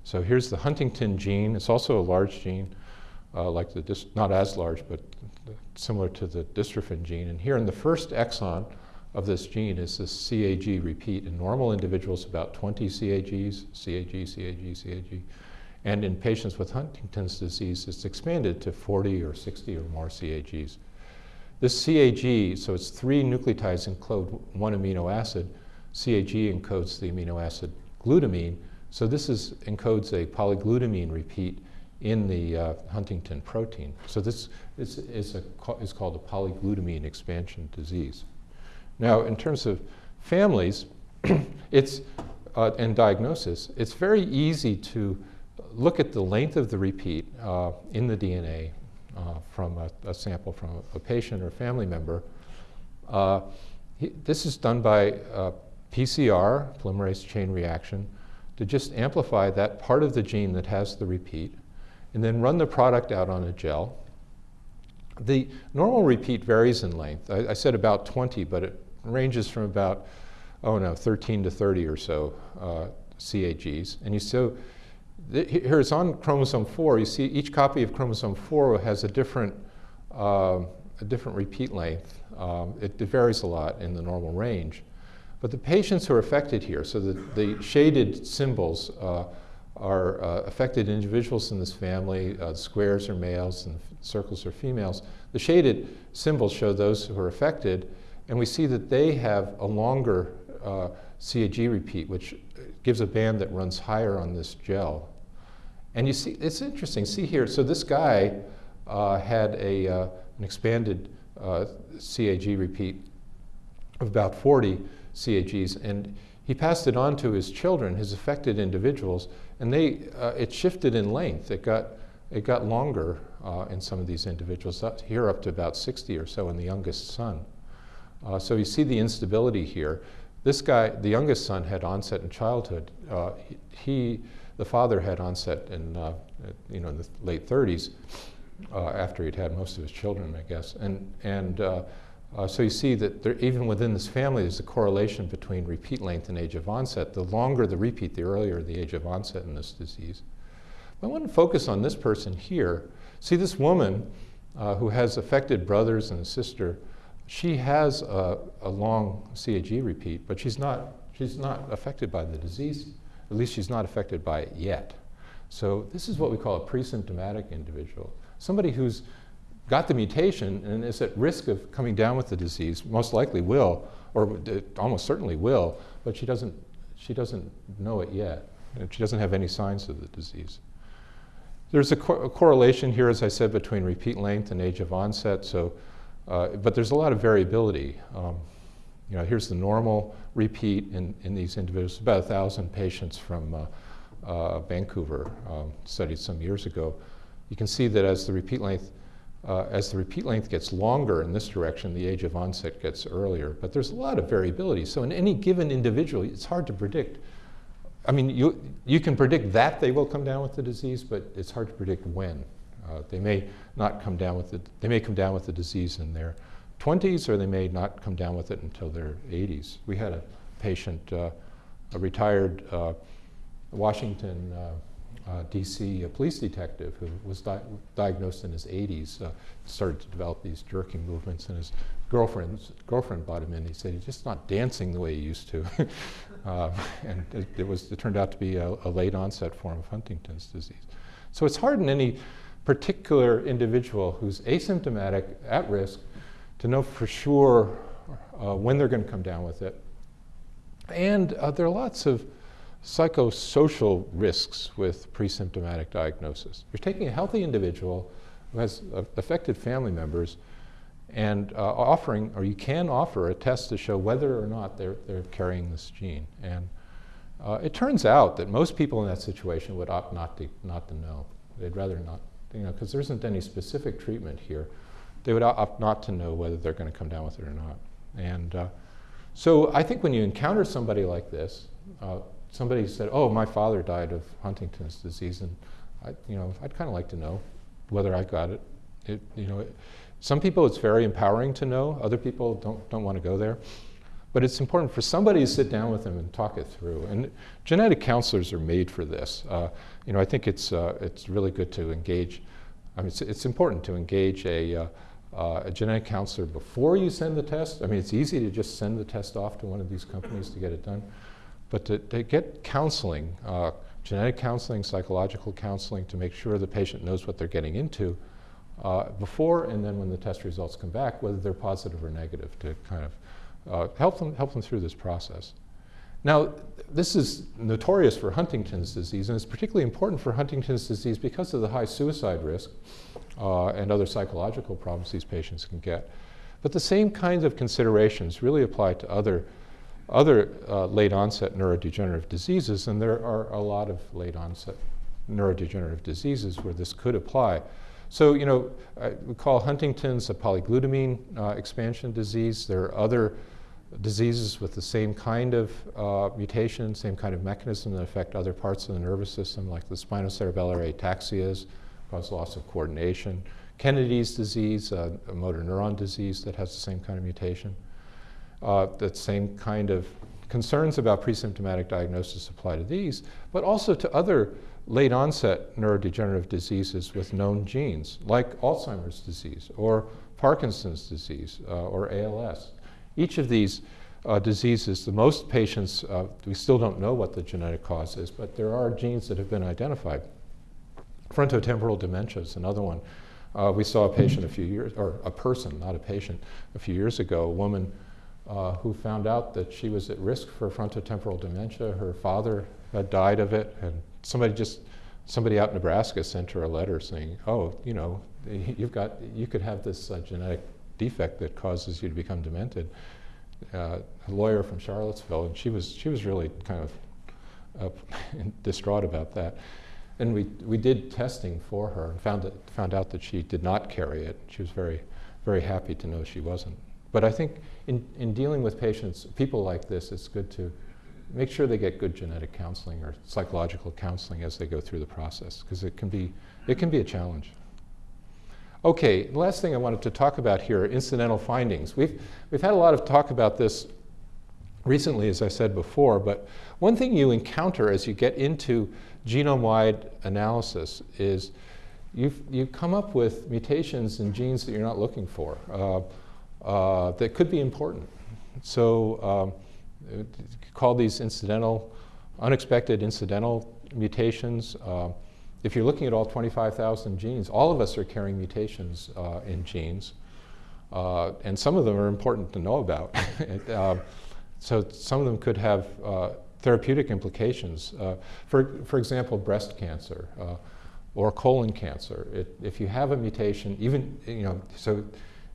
So here's the Huntingtin gene. It's also a large gene, uh, like the not as large, but similar to the dystrophin gene. And here in the first exon of this gene is this CAG repeat. In normal individuals, about 20 CAGs, CAG, CAG, CAG. And in patients with Huntington's disease, it's expanded to 40 or 60 or more CAGs. This CAG, so it's three nucleotides encode one amino acid. CAG encodes the amino acid glutamine. So this is, encodes a polyglutamine repeat in the uh, Huntingtin protein. So this is, is, a, is called a polyglutamine expansion disease. Now, in terms of families, it's, uh, and diagnosis, it's very easy to look at the length of the repeat uh, in the DNA uh, from a, a, sample from a, patient or family member. Uh, he, this is done by PCR, polymerase chain reaction, to just amplify that part of the gene that has the repeat, and then run the product out on a gel. The normal repeat varies in length. I, I said about 20, but it ranges from about, oh no, 13 to 30 or so uh, CAGs. And you so here it's on chromosome 4. You see each copy of chromosome 4 has a different, uh, a different repeat length. Um, it, varies a lot in the normal range. But the patients who are affected here, so the, the shaded symbols uh, are uh, affected individuals in this family. Uh, squares are males and circles are females. The shaded symbols show those who are affected, and we see that they have a longer uh, CAG repeat, which gives a band that runs higher on this gel. And you see, it's interesting. See here, so this guy uh, had a, uh, an expanded uh, CAG repeat of about 40 CAGs, and he passed it on to his children, his affected individuals, and they, uh, it shifted in length. It got, it got longer uh, in some of these individuals, up here up to about 60 or so in the youngest son. So you see the instability here. This guy, the youngest son, had onset in childhood. He, the father, had onset in, uh, you know, in the late 30s uh, after he'd had most of his children, I guess. And, and uh, so you see that there, even within this family, there's a correlation between repeat length and age of onset. The longer the repeat, the earlier the age of onset in this disease. But I want to focus on this person here. See this woman uh, who has affected brothers and a sister. She has a, a, long CAG repeat, but she's not, she's not affected by the disease. At least she's not affected by it yet. So this is what we call a pre-symptomatic individual. Somebody who's got the mutation and is at risk of coming down with the disease, most likely will, or almost certainly will, but she doesn't, she doesn't know it yet. And she doesn't have any signs of the disease. There's a, co a, correlation here, as I said, between repeat length and age of onset, so, uh, but there's a lot of variability. Um, you know, here's the normal repeat in, in these individuals, about 1,000 patients from uh, uh, Vancouver um, studied some years ago. You can see that as the repeat length uh, as the repeat length gets longer in this direction, the age of onset gets earlier. But there's a lot of variability. So in any given individual, it's hard to predict. I mean, you, you can predict that they will come down with the disease, but it's hard to predict when. Uh, they may not come down with it. They may come down with the disease in their 20s, or they may not come down with it until their 80s. We had a patient, uh, a retired uh, Washington uh, uh, DC police detective who was di diagnosed in his 80s, uh, started to develop these jerking movements, and his girlfriend's, girlfriend brought him in. He said he's just not dancing the way he used to. uh, and it, it, was, it turned out to be a, a, late onset form of Huntington's disease. So it's hard in any particular individual who's asymptomatic, at risk, to know for sure uh, when they're going to come down with it. And uh, there are lots of psychosocial risks with pre-symptomatic diagnosis. You're taking a healthy individual who has uh, affected family members and uh, offering, or you can offer a test to show whether or not they're, they're carrying this gene. And uh, it turns out that most people in that situation would opt not to, not to know. They'd rather not, you know, because there isn't any specific treatment here. They would opt not to know whether they're going to come down with it or not. And uh, so I think when you encounter somebody like this, uh, somebody said, "Oh, my father died of Huntington's disease," and I, you know, I'd kind of like to know whether I got it. it you know, it, some people it's very empowering to know. Other people don't don't want to go there. But it's important for somebody to sit down with them and talk it through. And genetic counselors are made for this. Uh, you know, I think it's uh, it's really good to engage. I mean, it's, it's important to engage a uh, uh, a genetic counselor before you send the test. I mean, it's easy to just send the test off to one of these companies to get it done. But to, to get counseling, uh, genetic counseling, psychological counseling, to make sure the patient knows what they're getting into uh, before and then when the test results come back, whether they're positive or negative, to kind of uh, help, them, help them through this process. Now, this is notorious for Huntington's disease, and it's particularly important for Huntington's disease because of the high suicide risk uh, and other psychological problems these patients can get. But the same kinds of considerations really apply to other other uh, late onset neurodegenerative diseases, and there are a lot of late onset neurodegenerative diseases where this could apply. So, you know, we call Huntington's a polyglutamine uh, expansion disease. There are other diseases with the same kind of uh, mutation, same kind of mechanism that affect other parts of the nervous system, like the spinocerebellar ataxias, cause loss of coordination. Kennedy's disease, uh, a motor neuron disease that has the same kind of mutation. Uh, the same kind of concerns about pre-symptomatic diagnosis apply to these, but also to other late onset neurodegenerative diseases with known genes, like Alzheimer's disease or Parkinson's disease uh, or ALS. Each of these uh, diseases, the most patients, uh, we still don't know what the genetic cause is, but there are genes that have been identified. Frontotemporal dementia is another one. Uh, we saw a patient a few years, or a person, not a patient, a few years ago, a woman uh, who found out that she was at risk for frontotemporal dementia. Her father had died of it, and somebody just, somebody out in Nebraska sent her a letter saying, oh, you know, you've got, you could have this uh, genetic defect that causes you to become demented. Uh, a lawyer from Charlottesville, and she was, she was really kind of uh, distraught about that. And we, we did testing for her and found, it, found out that she did not carry it. She was very, very happy to know she wasn't. But I think in, in dealing with patients, people like this, it's good to make sure they get good genetic counseling or psychological counseling as they go through the process, because it can be, it can be a challenge. Okay, the last thing I wanted to talk about here incidental findings. We've, we've had a lot of talk about this recently, as I said before, but one thing you encounter as you get into genome-wide analysis is you've, you come up with mutations in genes that you're not looking for uh, uh, that could be important. So um, call these incidental, unexpected incidental mutations. Uh, if you're looking at all 25,000 genes, all of us are carrying mutations uh, in genes. Uh, and some of them are important to know about. uh, so some of them could have therapeutic implications. Uh, for, for example, breast cancer uh, or colon cancer. It, if you have a mutation, even, you know, so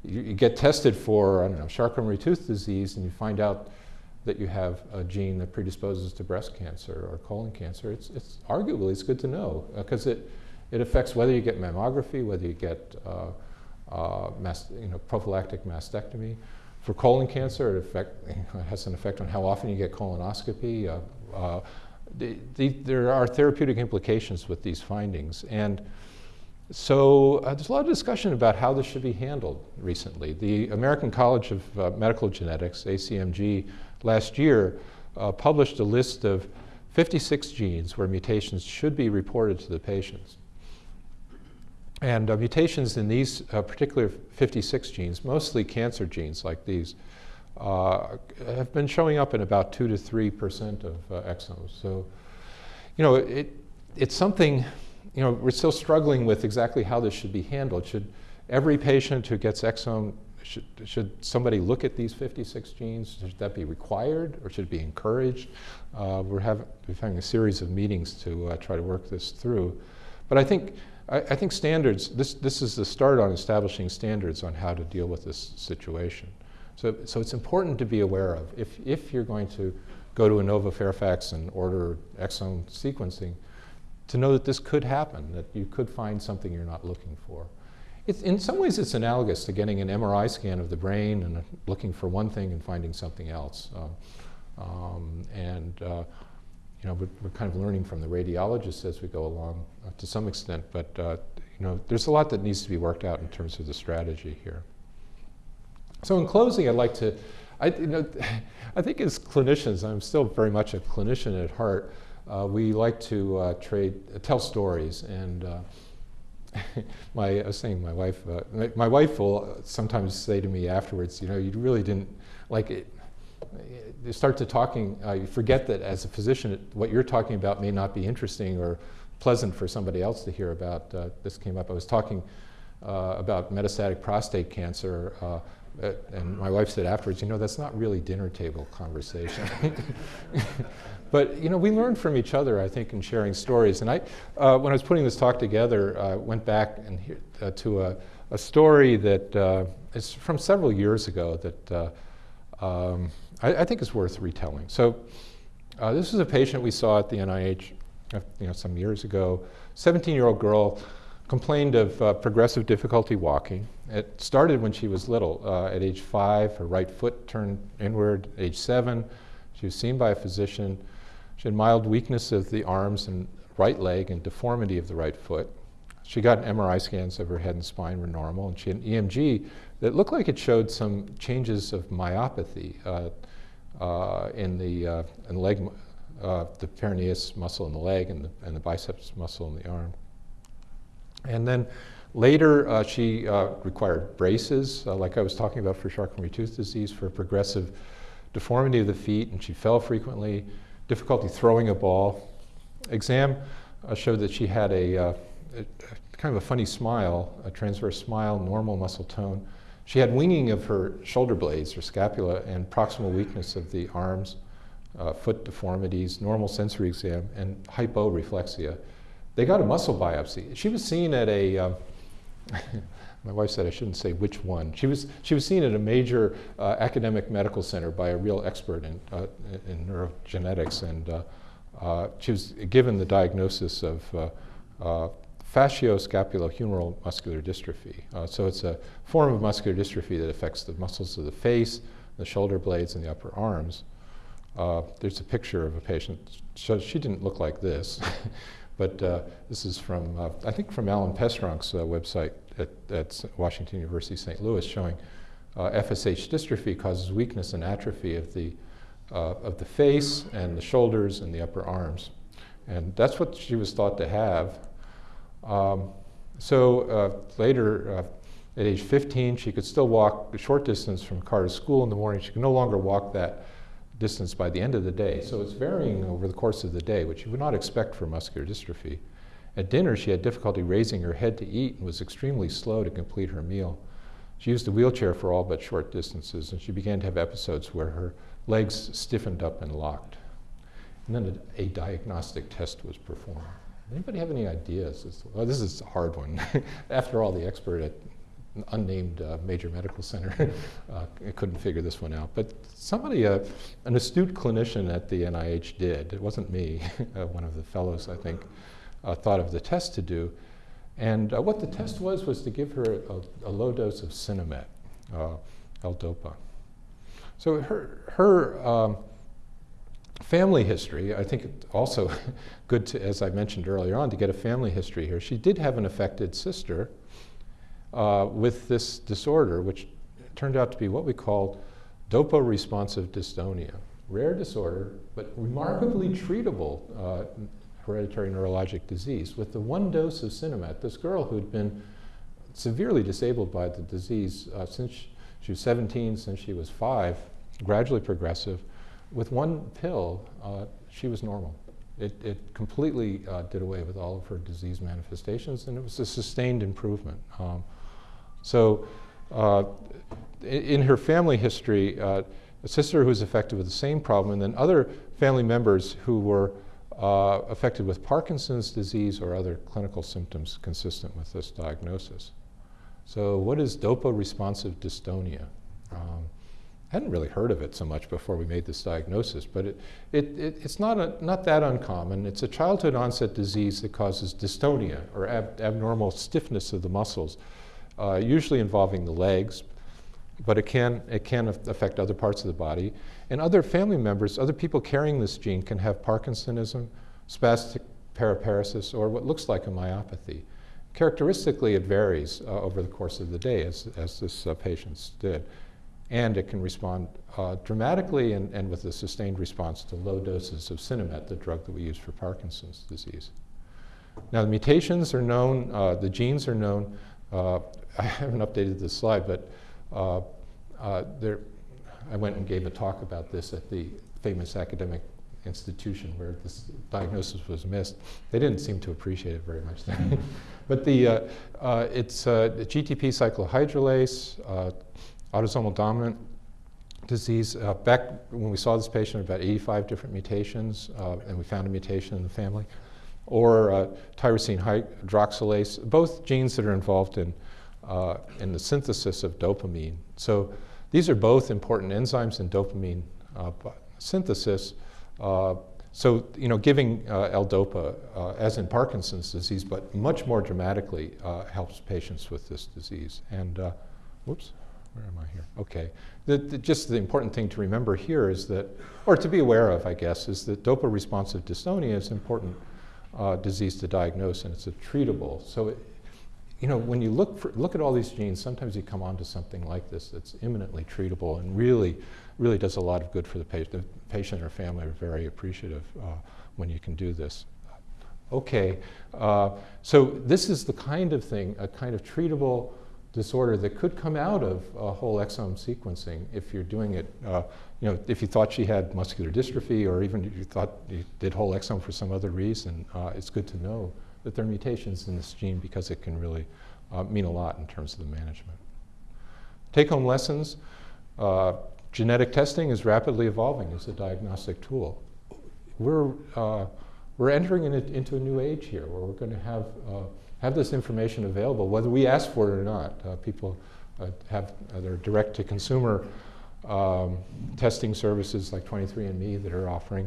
you, you get tested for, I don't know, Charcot-Marie-Tooth disease and you find out that you have a gene that predisposes to breast cancer or colon cancer, it's, it's arguably it's good to know because uh, it, it affects whether you get mammography, whether you get uh, uh, you know, prophylactic mastectomy. For colon cancer, it, affect, it, has an effect on how often you get colonoscopy. Uh, uh, the, the, there are therapeutic implications with these findings. And so uh, there's a lot of discussion about how this should be handled recently. The American College of uh, Medical Genetics, ACMG, last year uh, published a list of 56 genes where mutations should be reported to the patients. And uh, mutations in these uh, particular 56 genes, mostly cancer genes like these, uh, have been showing up in about 2 to 3% of uh, exomes. So, you know, it, it's something, you know, we're still struggling with exactly how this should be handled. Should every patient who gets exome should, should somebody look at these 56 genes? Should that be required or should it be encouraged? Uh, we're, having, we're having a series of meetings to uh, try to work this through. But I think, I, I, think standards, this, this is the start on establishing standards on how to deal with this situation. So, so it's important to be aware of. If, if you're going to go to Inova Fairfax and order exome sequencing, to know that this could happen, that you could find something you're not looking for. It's, in some ways, it's analogous to getting an MRI scan of the brain and looking for one thing and finding something else. Uh, um, and uh, you know, we're, kind of learning from the radiologists as we go along uh, to some extent, but uh, you know, there's a lot that needs to be worked out in terms of the strategy here. So in closing, I'd like to, I, you know, I think as clinicians, I'm still very much a clinician at heart. Uh, we like to uh, trade, tell stories and my, I was saying my wife, uh, my, my, wife will sometimes say to me afterwards, you know, you really didn't, like it, you start to talking, uh, you forget that as a physician, what you're talking about may not be interesting or pleasant for somebody else to hear about. Uh, this came up, I was talking uh, about metastatic prostate cancer uh, and my wife said afterwards, you know, that's not really dinner table conversation. But you know, we learned from each other, I think, in sharing stories. And I, uh, when I was putting this talk together, I uh, went back and uh, to a, a, story that uh, is from several years ago that uh, um, I, I, think it's worth retelling. So uh, this is a patient we saw at the NIH, uh, you know, some years ago. 17-year-old girl complained of uh, progressive difficulty walking. It started when she was little. Uh, at age five, her right foot turned inward. Age seven, she was seen by a physician. She had mild weakness of the arms and right leg and deformity of the right foot. She got MRI scans of her head and spine were normal, and she had an EMG that looked like it showed some changes of myopathy uh, uh, in the uh, in leg, uh, the peroneus muscle in the leg and the, and the biceps muscle in the arm. And then Later, uh, she uh, required braces, like I was talking about for Charcot-Marie-Tooth disease, for progressive deformity of the feet, and she fell frequently, difficulty throwing a ball. Exam showed that she had a, a, kind of a funny smile, a transverse smile, normal muscle tone. She had winging of her shoulder blades, her scapula, and proximal weakness of the arms, uh, foot deformities, normal sensory exam, and hyporeflexia. They got a muscle biopsy. She was seen at a, uh, my wife said I shouldn't say which one. She was, she was seen at a major uh, academic medical center by a real expert in, uh, in neurogenetics, and uh, uh, she was given the diagnosis of uh, facioscapulohumeral muscular dystrophy. so it's a form of muscular dystrophy that affects the muscles of the face, the shoulder blades, and the upper arms. there's a picture of a patient. So she didn't look like this. But uh, this is from, uh, I think from Alan Pestronk's uh, website at, at, Washington University St. Louis showing FSH dystrophy causes weakness and atrophy of the, of the face and the shoulders and the upper arms. And that's what she was thought to have. Um, so later, at age 15, she could still walk a short distance from car to school in the morning. She could no longer walk that distance by the end of the day. So it's varying over the course of the day, which you would not expect for muscular dystrophy. At dinner, she had difficulty raising her head to eat and was extremely slow to complete her meal. She used a wheelchair for all but short distances, and she began to have episodes where her legs stiffened up and locked. And then a, a diagnostic test was performed. Anybody have any ideas? Well, this is a hard one. After all, the expert at unnamed uh, major medical center uh, couldn't figure this one out. But somebody, uh, an astute clinician at the NIH did. It wasn't me. Uh, one of the fellows, I think, uh, thought of the test to do. And uh, what the test was was to give her a, a low dose of Sinemet, L-DOPA. So her, her um, family history, I think also good to, as I mentioned earlier on, to get a family history here. She did have an affected sister uh, with this disorder, which turned out to be what we call dopa-responsive dystonia. Rare disorder, but remarkably treatable uh, hereditary neurologic disease. With the one dose of Sinemet, this girl who'd been severely disabled by the disease uh, since she was 17, since she was five, gradually progressive, with one pill, uh, she was normal. It, it completely uh, did away with all of her disease manifestations, and it was a sustained improvement. Um, so uh, in her family history, uh, a sister who was affected with the same problem, and then other family members who were uh, affected with Parkinson's disease or other clinical symptoms consistent with this diagnosis. So what is dopa-responsive dystonia? Hadn't really heard of it so much before we made this diagnosis, but it, it, it, it's not, a, not that uncommon. It's a childhood onset disease that causes dystonia or ab abnormal stiffness of the muscles uh, usually involving the legs, but it can, it can affect other parts of the body. And other family members, other people carrying this gene can have Parkinsonism, spastic paraparesis, or what looks like a myopathy. Characteristically, it varies uh, over the course of the day, as, as this uh, patient did. And it can respond uh, dramatically and, and with a sustained response to low doses of Sinemet, the drug that we use for Parkinson's disease. Now, the mutations are known, uh, the genes are known. Uh, I haven't updated this slide, but uh, uh, there, I went and gave a talk about this at the famous academic institution where this diagnosis was missed. They didn't seem to appreciate it very much. but the, uh, it's GTP cyclohydrolase, autosomal dominant disease. back when we saw this patient, about 85 different mutations, and we found a mutation in the family or uh, tyrosine hydroxylase, both genes that are involved in, uh, in the synthesis of dopamine. So these are both important enzymes in dopamine uh, synthesis. Uh, so, you know, giving uh, L-DOPA, uh, as in Parkinson's disease, but much more dramatically helps patients with this disease. And, whoops, where am I here? Okay. The, the, just the important thing to remember here is that, or to be aware of, I guess, is that dopa-responsive dystonia is important uh, disease to diagnose, and it's a treatable. So, it, you know, when you look, for, look at all these genes, sometimes you come onto something like this that's imminently treatable and really, really does a lot of good for the patient. The patient or family are very appreciative uh, when you can do this. Okay, uh, so this is the kind of thing, a kind of treatable disorder that could come out of uh, whole exome sequencing if you're doing it, uh, you know, if you thought she had muscular dystrophy or even if you thought you did whole exome for some other reason, uh, it's good to know that there are mutations in this gene because it can really uh, mean a lot in terms of the management. Take home lessons. Uh, genetic testing is rapidly evolving as a diagnostic tool. We're, uh, we're entering in a, into a new age here where we're going to have, have this information available, whether we ask for it or not. Uh, people uh, have their direct to consumer um, testing services like 23andMe that are offering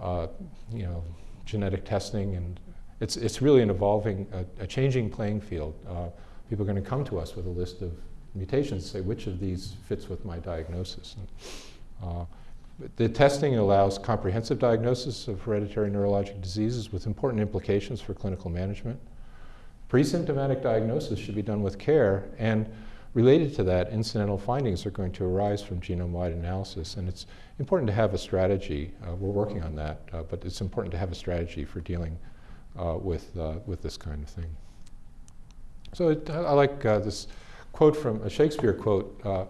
uh, you know, genetic testing and it's, it's really an evolving, a, changing playing field. Uh, people are going to come to us with a list of mutations, say which of these fits with my diagnosis. And, uh, the testing allows comprehensive diagnosis of hereditary neurologic diseases with important implications for clinical management. Pre-symptomatic diagnosis should be done with care, and related to that, incidental findings are going to arise from genome-wide analysis, and it's important to have a strategy. Uh, we're working on that, uh, but it's important to have a strategy for dealing uh, with, uh, with this kind of thing. So it, I like uh, this quote from a Shakespeare quote uh,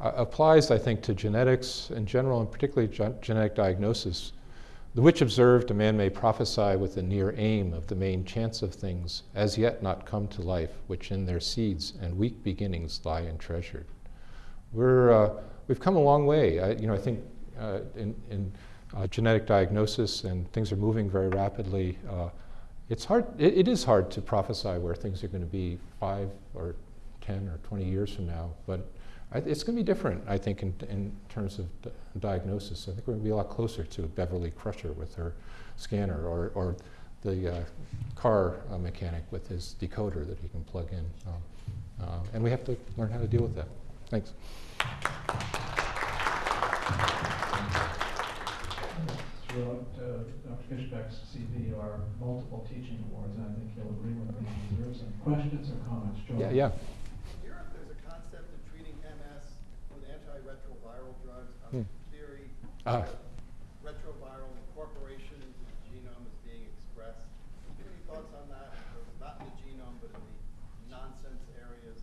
applies, I think, to genetics in general, and particularly ge genetic diagnosis. The which observed, a man may prophesy with the near aim of the main chance of things, as yet not come to life, which in their seeds and weak beginnings lie entreasured. We're, uh, we've come a long way. I, you know, I think uh, in, in uh, genetic diagnosis and things are moving very rapidly. Uh, it's hard, it, it is hard to prophesy where things are going to be five or 10 or 20 years from now, but it's going to be different, I think, in, in terms of diagnosis. I think we're going to be a lot closer to Beverly Crusher with her scanner or, or the uh, car uh, mechanic with his decoder that he can plug in. Um, uh, and we have to learn how to deal with that. Thanks.
Throughout uh, Dr. Fischbeck's CV are multiple teaching awards, and I think he'll agree with me. There some questions or comments? Joel?
Yeah, yeah.
Hmm. theory, uh, retroviral incorporation into the genome is being expressed. Do you have any thoughts on that? Not in the genome, but in the nonsense areas.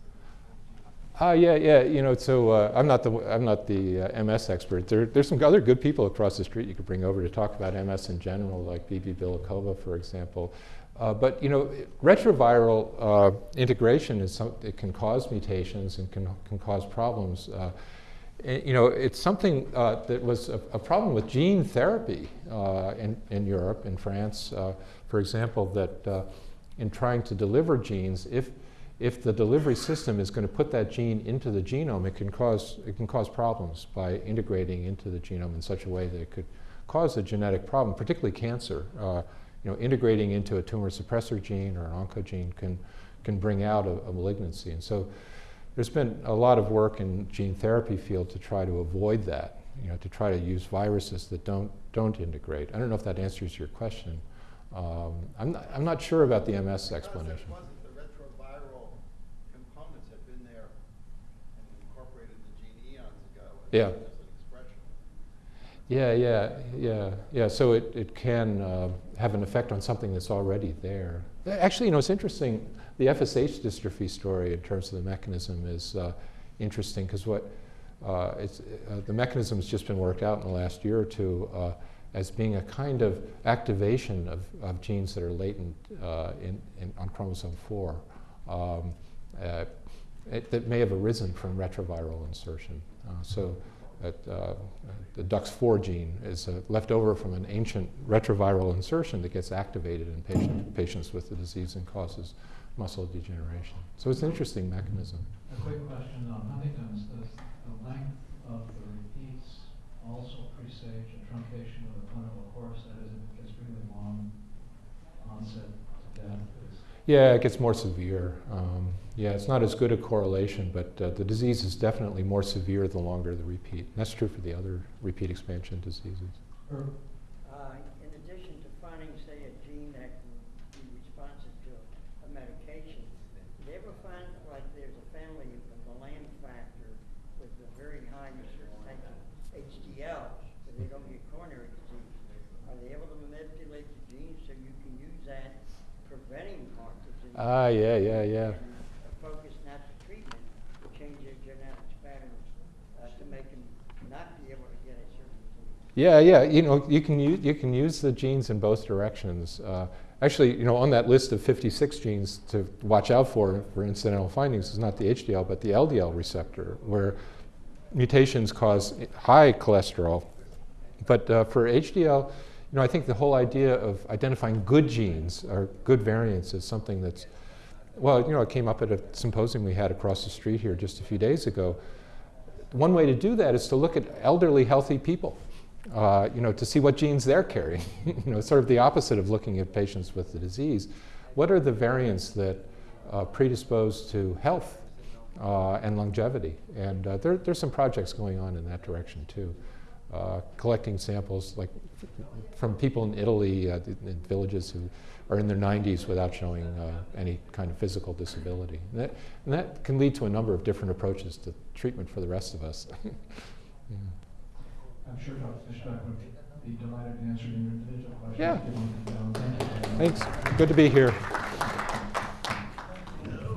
Ah, uh, yeah, yeah. You know, so uh, I'm not the I'm not the uh, MS expert. There, there's some other good people across the street you could bring over to talk about MS in general, like Bibi Bielekova, for example. Uh, but you know, retroviral uh, integration is some, it can cause mutations and can can cause problems. You know, it's something uh, that was a, a, problem with gene therapy uh, in, in Europe, in France, uh, for example, that uh, in trying to deliver genes, if, if the delivery system is going to put that gene into the genome, it can cause, it can cause problems by integrating into the genome in such a way that it could cause a genetic problem, particularly cancer. Uh, you know, integrating into a tumor suppressor gene or an oncogene can, can bring out a, a malignancy. And so there's been a lot of work in gene therapy field to try to avoid that, you know, to try to use viruses that don't, don't integrate. I don't know if that answers your question. Um, I'm, not, I'm not sure about the MS explanation.
the retroviral components had been there and incorporated the gene eons ago.
Yeah. Yeah, yeah, yeah, yeah. So it, it can uh, have an effect on something that's already there. Actually, you know, it's interesting the FSH dystrophy story in terms of the mechanism is uh, interesting because what uh, it's, uh, the mechanism has just been worked out in the last year or two uh, as being a kind of activation of, of genes that are latent uh, in, in, on chromosome 4 um, uh, it, that may have arisen from retroviral insertion. so Uh, the DUX4 gene is left over from an ancient retroviral insertion that gets activated in patient, patients with the disease and causes muscle degeneration. So it's an interesting mechanism.
A quick question on Huntington's. Does the length of the repeats also presage a truncation of the clinical course? That is, it gets really long onset to death?
Yeah, it gets more severe. Um, yeah, it's not as good a correlation, but uh, the disease is definitely more severe the longer the repeat. And that's true for the other repeat expansion diseases.
they don't get coronary disease, are they able to manipulate the genes so you can use that
Ah, yeah, yeah, yeah.
Focus not the treatment, change their genetics patterns uh, to make them not be able to get a certain.
Yeah, yeah. You know, you can use you can use the genes in both directions. Uh, actually, you know, on that list of 56 genes to watch out for for incidental findings is not the HDL but the LDL receptor, where mutations cause high cholesterol. But uh, for HDL, know, I think the whole idea of identifying good genes or good variants is something that's well, you know, it came up at a symposium we had across the street here just a few days ago. One way to do that is to look at elderly, healthy people, uh, you know, to see what genes they're carrying. you know, sort of the opposite of looking at patients with the disease. What are the variants that uh, predispose to health uh, and longevity? And uh, there, there's some projects going on in that direction too. Uh, collecting samples like from people in Italy, uh, in villages who are in their 90s without showing uh, any kind of physical disability. And that, and that can lead to a number of different approaches to treatment for the rest of us. Yeah.
I'm sure Dr. Fischbeck would be delighted to answer your individual questions.
Yeah.
given the, Thank you. very much.
Thanks. Good to be here.